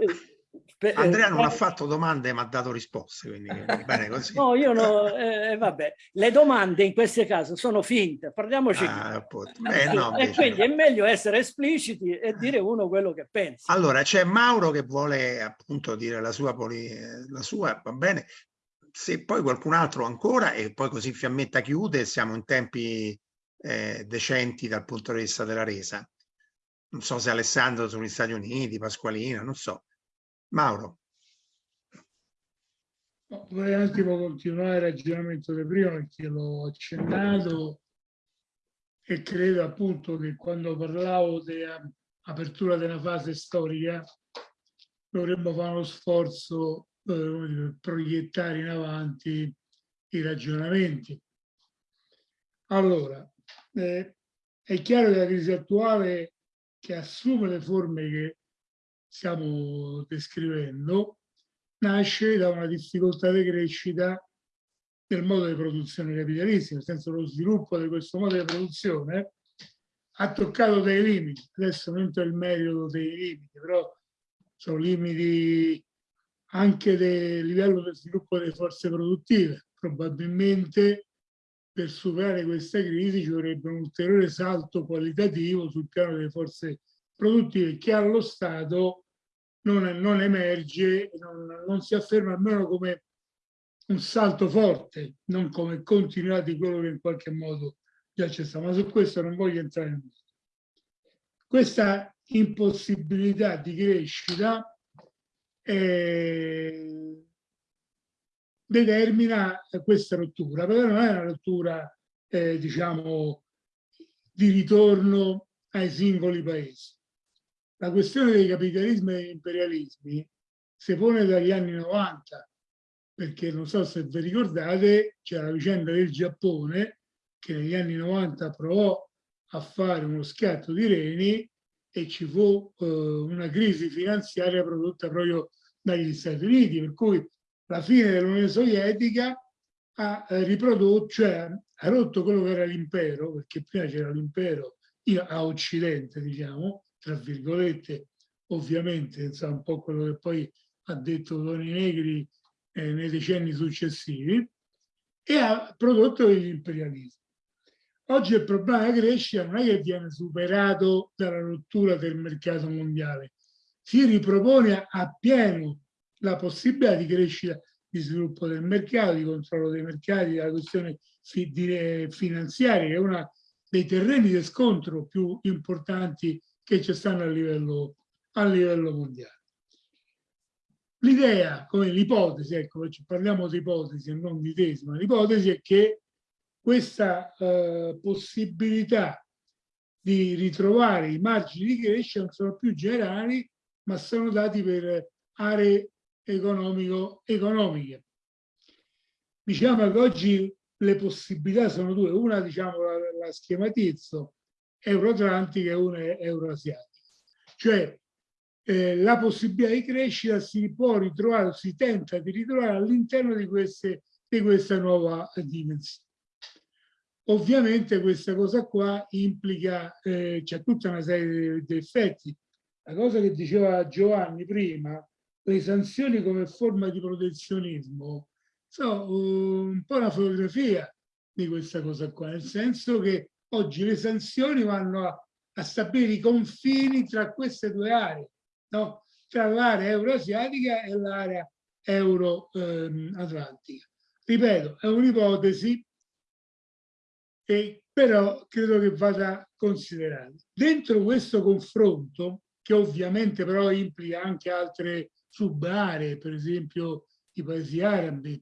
eh, Andrea non ha fatto domande ma ha dato risposte, quindi [LAUGHS] bene così. No, io no, eh, vabbè, le domande in questo caso sono finte, parliamoci. Ah, eh, no, e quindi no. è meglio essere espliciti e dire uno quello che pensa. Allora, c'è Mauro che vuole appunto dire la sua, la sua, va bene. Se poi qualcun altro ancora e poi così Fiammetta chiude, siamo in tempi eh, decenti dal punto di vista della resa. Non so se Alessandro sono gli Stati Uniti, Pasqualina, non so. Mauro. vorrei un attimo continuare il ragionamento di prima perché l'ho accennato e credo appunto che quando parlavo dell'apertura una fase storica dovremmo fare uno sforzo eh, per proiettare in avanti i ragionamenti. Allora, eh, è chiaro che la crisi attuale che assume le forme che stiamo descrivendo nasce da una difficoltà di crescita del modo di produzione capitalistico, nel senso lo sviluppo di questo modo di produzione ha toccato dei limiti. Adesso non entro nel merito dei limiti, però sono limiti anche del livello di sviluppo delle forze produttive. Probabilmente per superare questa crisi ci vorrebbe un ulteriore salto qualitativo sul piano delle forze produttive che allo Stato non, non emerge, non, non, si afferma almeno come un salto forte, non come continuità di quello che in qualche modo già c'è stato. Ma su questo non voglio entrare in Questa impossibilità di crescita eh, determina questa rottura, però non è una rottura, eh, diciamo, di ritorno ai singoli paesi la questione dei capitalismi e imperialismi si pone dagli anni 90, perché non so se vi ricordate, c'è la vicenda del Giappone che negli anni 90 provò a fare uno scatto di reni e ci fu eh, una crisi finanziaria prodotta proprio dagli Stati Uniti, per cui la fine dell'Unione Sovietica ha eh, riprodotto, cioè ha rotto quello che era l'impero, perché prima c'era l'impero a Occidente, diciamo, tra virgolette, ovviamente, insomma, un po' quello che poi ha detto Toni Negri eh, nei decenni successivi, e ha prodotto gli imperialismi. Oggi il problema della crescita non è che viene superato dalla rottura del mercato mondiale, si ripropone appieno la possibilità di crescita, di sviluppo del mercato, di controllo dei mercati, della questione finanziaria, che è uno dei terreni di scontro più importanti che ci stanno a livello, a livello mondiale. L'idea, come l'ipotesi, ecco, parliamo di ipotesi e non di tesi, ma l'ipotesi è che questa eh, possibilità di ritrovare i margini di crescita non sono più generali, ma sono dati per aree economico-economiche. Diciamo che oggi le possibilità sono due, una diciamo la, la schematizzo, euroatlantica e una euroasiatica. Cioè eh, la possibilità di crescita si può ritrovare, si tenta di ritrovare all'interno di, di questa nuova dimensione. Ovviamente questa cosa qua implica, eh, c'è tutta una serie di effetti. La cosa che diceva Giovanni prima, le sanzioni come forma di protezionismo, sono un po' una fotografia di questa cosa qua, nel senso che oggi le sanzioni vanno a, a stabilire i confini tra queste due aree, no? tra l'area euroasiatica e l'area euro-atlantica. Ehm, Ripeto, è un'ipotesi e però credo che vada considerato. Dentro questo confronto, che ovviamente però implica anche altre subaree, per esempio i paesi arabi,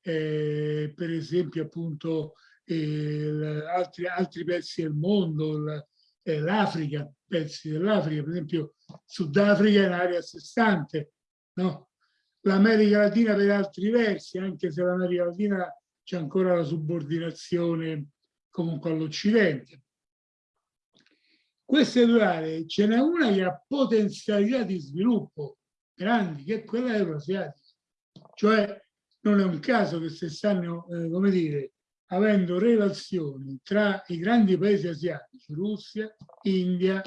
eh, per esempio appunto eh, altri, altri pezzi del mondo, eh, l'Africa, pezzi dell'Africa, per esempio Sudafrica è un'area a sé stante, no? l'America Latina per altri versi, anche se l'America Latina c'è ancora la subordinazione comunque all'Occidente. Queste due aree ce n'è una che ha potenzialità di sviluppo grandi, che è quella euroasiatica. Cioè non è un caso che se stanno, eh, come dire, avendo relazioni tra i grandi paesi asiatici, Russia, India,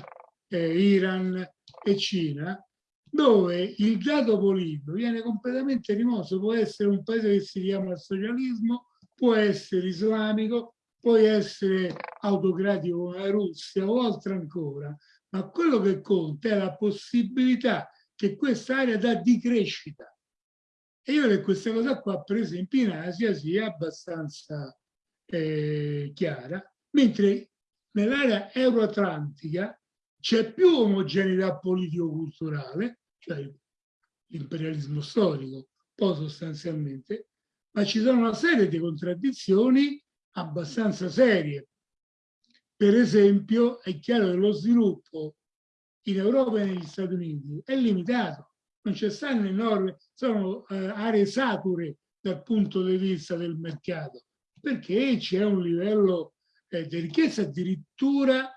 eh, Iran e Cina, dove il dato politico viene completamente rimosso, può essere un paese che si chiama socialismo, può essere islamico, può essere autocratico come la Russia o altro ancora, ma quello che conta è la possibilità che questa area dà di crescita. E io che questa cosa qua, per esempio, in Asia sia abbastanza eh, chiara, mentre nell'area euroatlantica c'è più omogeneità politico-culturale, cioè l'imperialismo storico, poi sostanzialmente, ma ci sono una serie di contraddizioni abbastanza serie. Per esempio, è chiaro che lo sviluppo in Europa e negli Stati Uniti è limitato, non c'è stanno enormi, sono eh, aree sature dal punto di vista del mercato, perché c'è un livello eh, di ricchezza, addirittura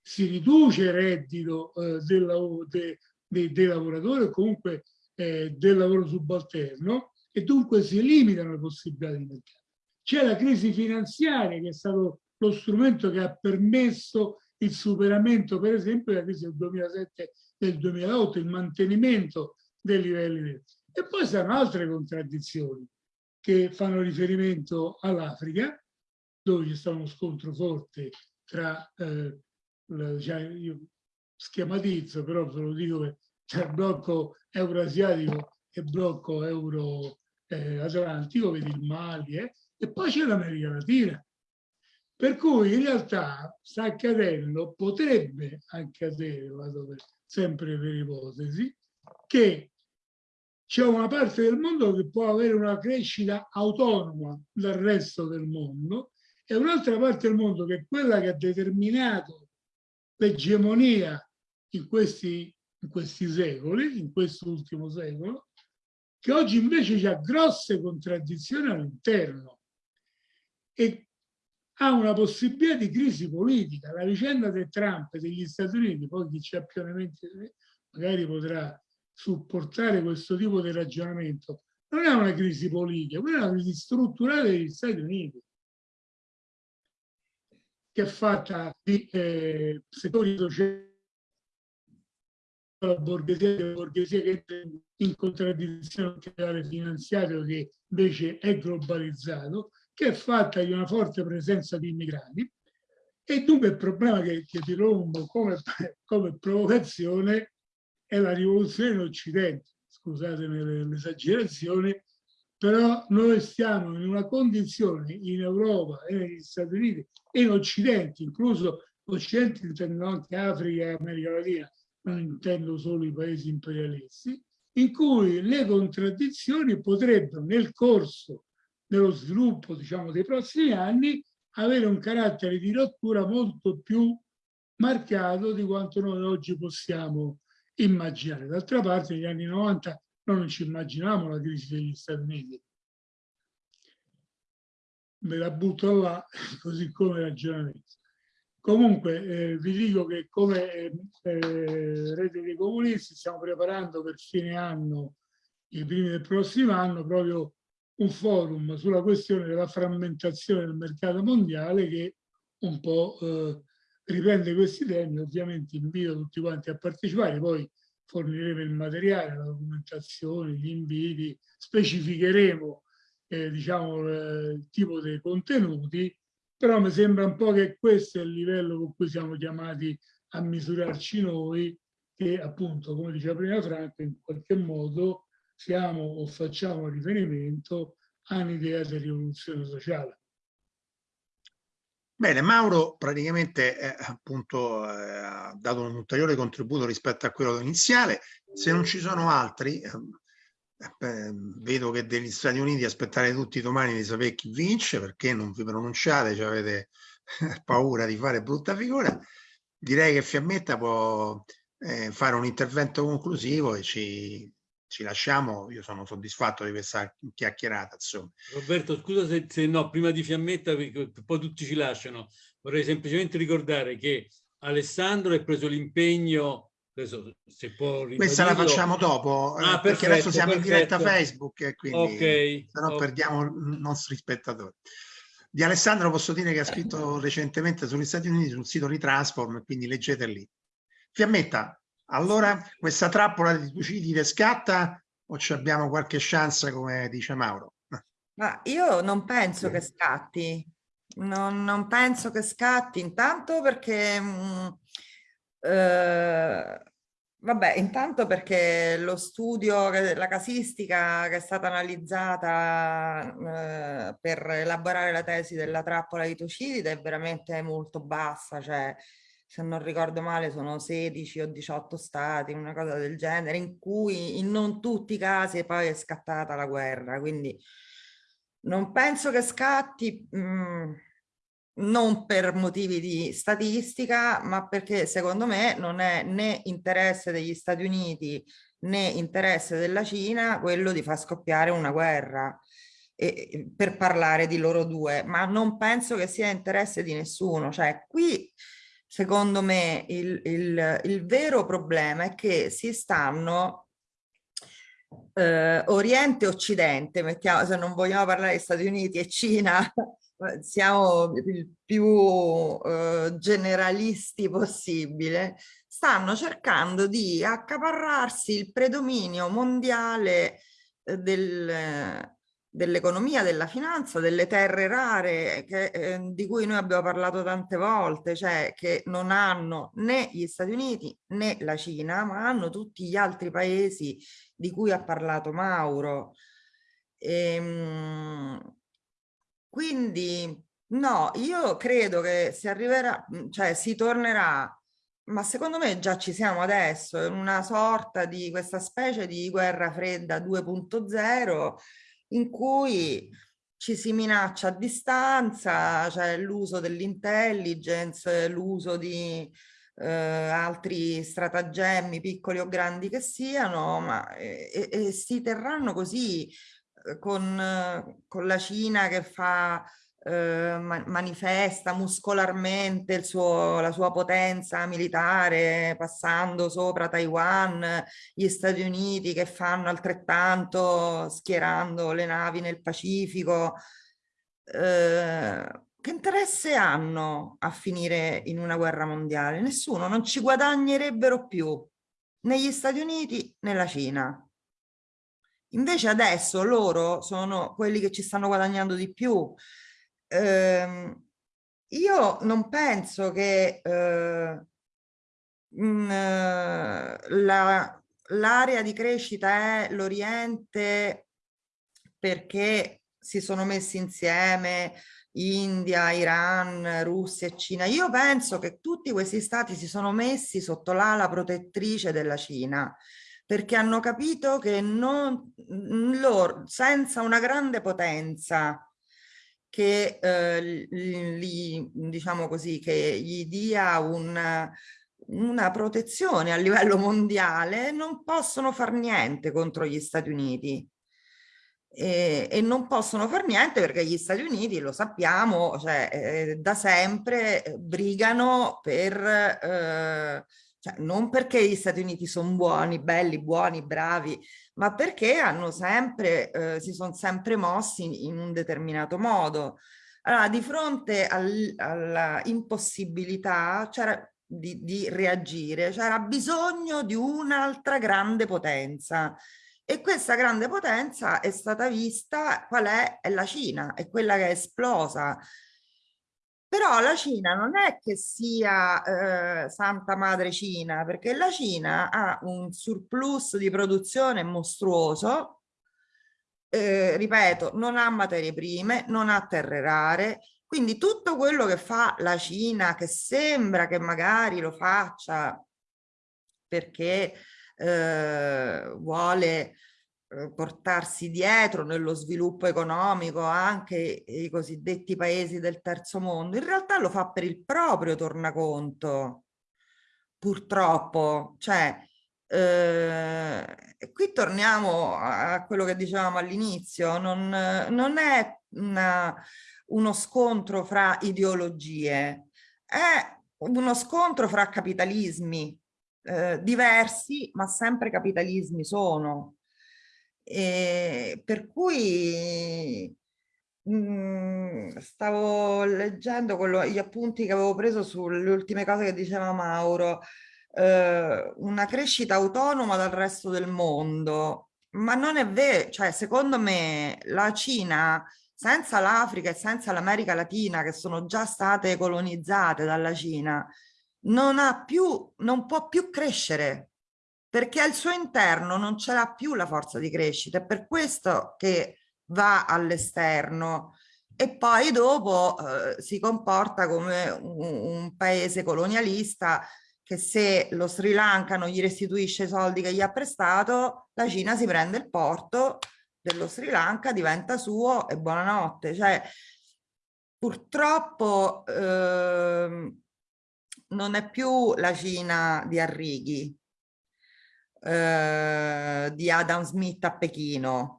si riduce il reddito eh, del, de, de, dei lavoratori o comunque eh, del lavoro subalterno e dunque si limitano le possibilità di mercato. C'è la crisi finanziaria che è stato lo strumento che ha permesso il superamento, per esempio, della crisi del 2007 e del 2008, il mantenimento dei livelli. E poi saranno altre contraddizioni che fanno riferimento all'Africa, dove c'è stato uno scontro forte tra, eh, la, cioè io schematizzo, però ve lo dico tra il blocco euroasiatico e blocco euro-atlantico, eh, vedi il Mali, eh, e poi c'è l'America Latina. Per cui in realtà sta accadendo, potrebbe accadere, vado per, sempre per ipotesi, che c'è una parte del mondo che può avere una crescita autonoma dal resto del mondo e un'altra parte del mondo che è quella che ha determinato l'egemonia in questi, in questi secoli, in questo ultimo secolo, che oggi invece ha grosse contraddizioni all'interno e ha una possibilità di crisi politica. La vicenda del Trump e degli Stati Uniti, poi chi ha più elementi magari potrà supportare questo tipo di ragionamento, non è una crisi politica, quella è una crisi strutturale degli Stati Uniti che è fatta di eh, settori sociali la borghesia, la borghesia che entra in contraddizione con il finanziario che invece è globalizzato, che è fatta di una forte presenza di immigrati. E dunque il problema che, che ti rompo come, come provocazione è la rivoluzione in Occidente, scusatemi l'esagerazione, però noi stiamo in una condizione in Europa e negli Stati Uniti e in Occidente, incluso l'Occidente intendo anche Africa e America Latina, non intendo solo i paesi imperialisti, in cui le contraddizioni potrebbero nel corso dello sviluppo diciamo, dei prossimi anni avere un carattere di rottura molto più marcato di quanto noi oggi possiamo immaginare. D'altra parte negli anni 90 noi non ci immaginiamo la crisi degli Stati Uniti. Me la butto là, [LAUGHS] così come ragionamento. Comunque eh, vi dico che come eh, eh, Rete dei Comunisti stiamo preparando per fine anno, i primi del prossimo anno, proprio un forum sulla questione della frammentazione del mercato mondiale che un po' eh, riprende questi temi, ovviamente invito tutti quanti a partecipare, poi forniremo il materiale, la documentazione, gli inviti, specificheremo eh, diciamo, eh, il tipo dei contenuti, però mi sembra un po' che questo è il livello con cui siamo chiamati a misurarci noi, che appunto, come diceva prima Franco, in qualche modo siamo o facciamo riferimento a un'idea di rivoluzione sociale. Bene, Mauro praticamente eh, appunto eh, ha dato un ulteriore contributo rispetto a quello iniziale. Se non ci sono altri, ehm, eh, vedo che degli Stati Uniti aspettate tutti domani di sapere chi vince, perché non vi pronunciate, cioè avete paura di fare brutta figura. Direi che Fiammetta può eh, fare un intervento conclusivo e ci ci lasciamo, io sono soddisfatto di questa chiacchierata. Insomma. Roberto, scusa se, se no, prima di Fiammetta, perché poi tutti ci lasciano, vorrei semplicemente ricordare che Alessandro ha preso l'impegno Adesso, se può Questa la facciamo dopo, ah, eh, perché adesso siamo perfetto. in diretta Facebook e quindi okay, se no okay. perdiamo i nostri spettatori. Di Alessandro posso dire che ha scritto recentemente sugli Stati Uniti sul sito Retransform, quindi leggete lì. Fiammetta, allora, questa trappola di Tucidide scatta o ci abbiamo qualche chance, come dice Mauro? Ma io non penso che scatti, non, non penso che scatti, intanto perché... Mh, mm, eh, vabbè, intanto perché lo studio, la casistica che è stata analizzata eh, per elaborare la tesi della trappola di Tucidide è veramente molto bassa, cioè se non ricordo male sono 16 o 18 stati, una cosa del genere, in cui in non tutti i casi poi è scattata la guerra, quindi non penso che scatti mh, mm, non per motivi di statistica, ma perché secondo me non è né interesse degli Stati Uniti né interesse della Cina quello di far scoppiare una guerra e, per parlare di loro due, ma non penso che sia interesse di nessuno, cioè qui secondo me il, il, il vero problema è che si stanno eh, Oriente e Occidente, mettiamo, se non vogliamo parlare di Stati Uniti e Cina, [LAUGHS] siamo il più eh, generalisti possibile, stanno cercando di accaparrarsi il predominio mondiale eh, del, dell'economia, della finanza, delle terre rare che, eh, di cui noi abbiamo parlato tante volte, cioè che non hanno né gli Stati Uniti né la Cina, ma hanno tutti gli altri paesi di cui ha parlato Mauro. Ehm, quindi no, io credo che si arriverà, cioè si tornerà ma secondo me già ci siamo adesso, in una sorta di questa specie di guerra fredda 2.0 in cui ci si minaccia a distanza, cioè l'uso dell'intelligence, l'uso di eh, altri stratagemmi piccoli o grandi che siano, ma e, e si terranno così eh, con, con la Cina che fa eh, manifesta muscolarmente suo, la sua potenza militare passando sopra Taiwan, gli Stati Uniti che fanno altrettanto schierando le navi nel Pacifico. Eh, che interesse hanno a finire in una guerra mondiale? Nessuno, non ci guadagnerebbero più né gli Stati Uniti né la Cina. Invece adesso loro sono quelli che ci stanno guadagnando di più. Eh, io non penso che eh, l'area di crescita è l'Oriente perché si sono messi insieme India, Iran, Russia e Cina. Io penso che tutti questi stati si sono messi sotto l'ala protettrice della Cina perché hanno capito che non, loro, senza una grande potenza che eh, li, diciamo così, che gli dia un, una protezione a livello mondiale, non possono far niente contro gli Stati Uniti. E, e, non possono fare niente perché gli Stati Uniti, lo sappiamo, cioè, eh, da sempre brigano per, eh, cioè, non perché gli Stati Uniti sono buoni, belli, buoni, bravi, ma perché hanno sempre, eh, si sono sempre mossi in, un determinato modo. Allora, di fronte al, alla di, di reagire, c'era bisogno di un'altra grande potenza e questa grande potenza è stata vista, qual è? È la Cina, è quella che è esplosa. Però la Cina non è che sia eh, Santa Madre Cina, perché la Cina ha un surplus di produzione mostruoso, eh, ripeto, non ha materie prime, non ha terre rare, quindi tutto quello che fa la Cina, che sembra che magari lo faccia perché eh, vuole portarsi dietro nello sviluppo economico anche i cosiddetti paesi del terzo mondo, in realtà lo fa per il proprio tornaconto, purtroppo. Cioè, eh, qui torniamo a quello che dicevamo all'inizio, non, non, è una, uno scontro fra ideologie, è uno scontro fra capitalismi, eh, diversi, ma sempre capitalismi sono. E per cui mh, mm, stavo leggendo quello, gli appunti che avevo preso sulle ultime cose che diceva Mauro, eh, una crescita autonoma dal resto del mondo, ma non è vero, cioè secondo me la Cina senza l'Africa e senza l'America Latina che sono già state colonizzate dalla Cina, non, ha più, non può più crescere perché al suo interno non ce l'ha più la forza di crescita, è per questo che va all'esterno e poi dopo eh, si comporta come un, un, paese colonialista che se lo Sri Lanka non gli restituisce i soldi che gli ha prestato, la Cina si prende il porto dello Sri Lanka, diventa suo e buonanotte. Cioè, purtroppo eh, non è più la Cina di Arrighi, eh, di Adam Smith a Pechino,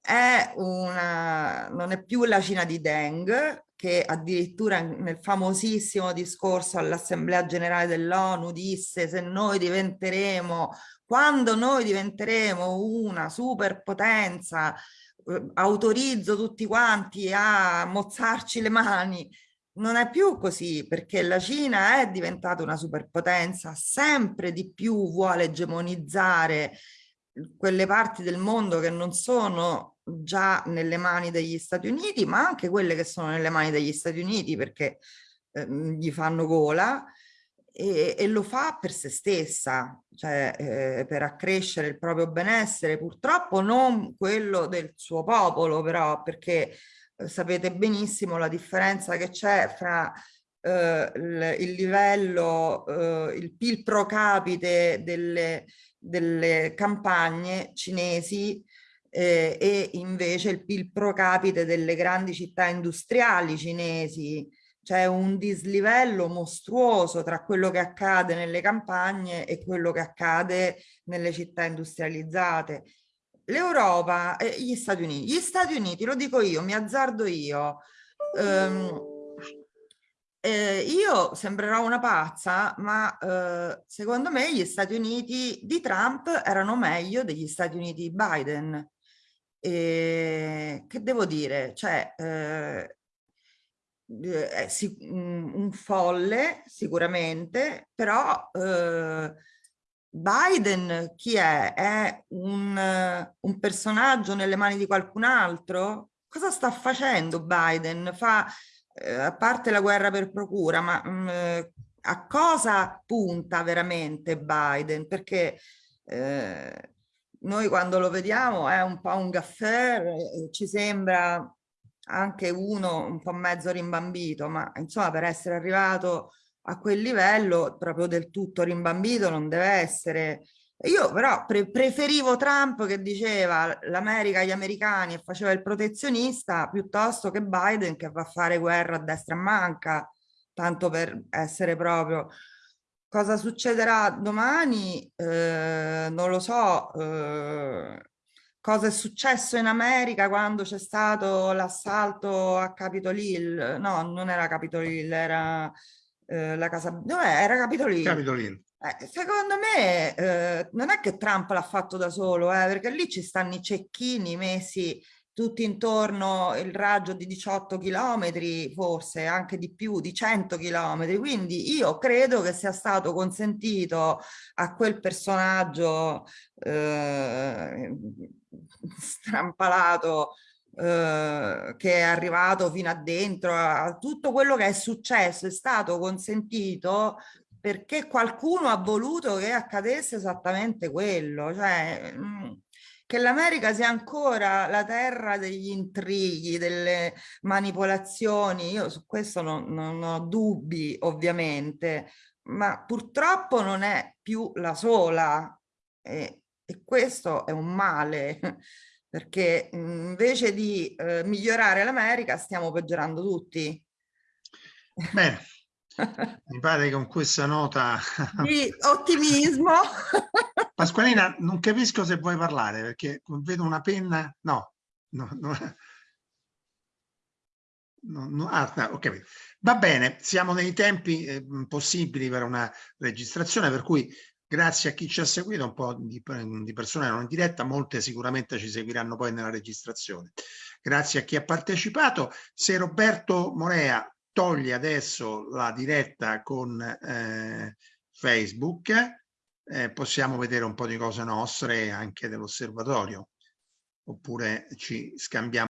è una, non è più la Cina di Deng, che addirittura nel famosissimo discorso all'Assemblea Generale dell'ONU disse se noi diventeremo, quando noi diventeremo una superpotenza, eh, autorizzo tutti quanti a mozzarci le mani non è più così perché la Cina è diventata una superpotenza, sempre di più vuole egemonizzare quelle parti del mondo che non sono già nelle mani degli Stati Uniti, ma anche quelle che sono nelle mani degli Stati Uniti perché eh, gli fanno gola e, e, lo fa per se stessa, cioè eh, per accrescere il proprio benessere, purtroppo non quello del suo popolo però, perché sapete benissimo la differenza che c'è fra eh, il, il, livello, eh, il PIL pro capite delle, delle campagne cinesi eh, e invece il PIL pro capite delle grandi città industriali cinesi. c'è un dislivello mostruoso tra quello che accade nelle campagne e quello che accade nelle città industrializzate. L'Europa e gli Stati Uniti, gli Stati Uniti, lo dico io, mi azzardo io, ehm, eh, io sembrerò una pazza, ma eh, secondo me gli Stati Uniti di Trump erano meglio degli Stati Uniti di Biden. E, che devo dire? Cioè, eh, eh, si, un, un, folle sicuramente, però eh, Biden chi è? È un, un, personaggio nelle mani di qualcun altro? Cosa sta facendo Biden? Fa, eh, a parte la guerra per procura, ma mh, mm, a cosa punta veramente Biden? Perché eh, noi quando lo vediamo è un po' un gaffer, eh, ci sembra anche uno un po' mezzo rimbambito, ma insomma per essere arrivato a quel livello proprio del tutto rimbambito non deve essere. Io però pre preferivo Trump che diceva l'America agli americani e faceva il protezionista piuttosto che Biden che va a fare guerra a destra e manca, tanto per essere proprio... Cosa succederà domani? Eh, non lo so. Eh, cosa è successo in America quando c'è stato l'assalto a Capitol Hill? No, non era Capitol Hill, era eh, la casa... Dov'è? Era Capitol Hill. Capitol Hill. Eh, secondo me eh, non è che Trump l'ha fatto da solo, eh, perché lì ci stanno i cecchini messi tutti intorno il raggio di 18 chilometri, forse anche di più, di 100 chilometri. Quindi io credo che sia stato consentito a quel personaggio eh, strampalato eh, che è arrivato fino a dentro, a tutto quello che è successo è stato consentito perché qualcuno ha voluto che accadesse esattamente quello. Cioè, mm, che l'America sia ancora la terra degli intrighi, delle manipolazioni, io su questo non, non ho dubbi ovviamente, ma purtroppo non è più la sola e, e questo è un male perché invece di eh, migliorare l'America stiamo peggiorando tutti. Bene, [LAUGHS] mi pare che con questa nota [LAUGHS] di ottimismo [LAUGHS] Pasqualina non capisco se vuoi parlare perché vedo una penna no, no, no. No, no, ah, no, okay. Va bene, siamo nei tempi eh, possibili per una registrazione, per cui grazie a chi ci ha seguito, un po' di, di, persone non in diretta, molte sicuramente ci seguiranno poi nella registrazione. Grazie a chi ha partecipato. Se Roberto Morea toglie adesso la diretta con eh, Facebook, eh, possiamo vedere un po' di cose nostre anche dell'osservatorio, oppure ci scambiamo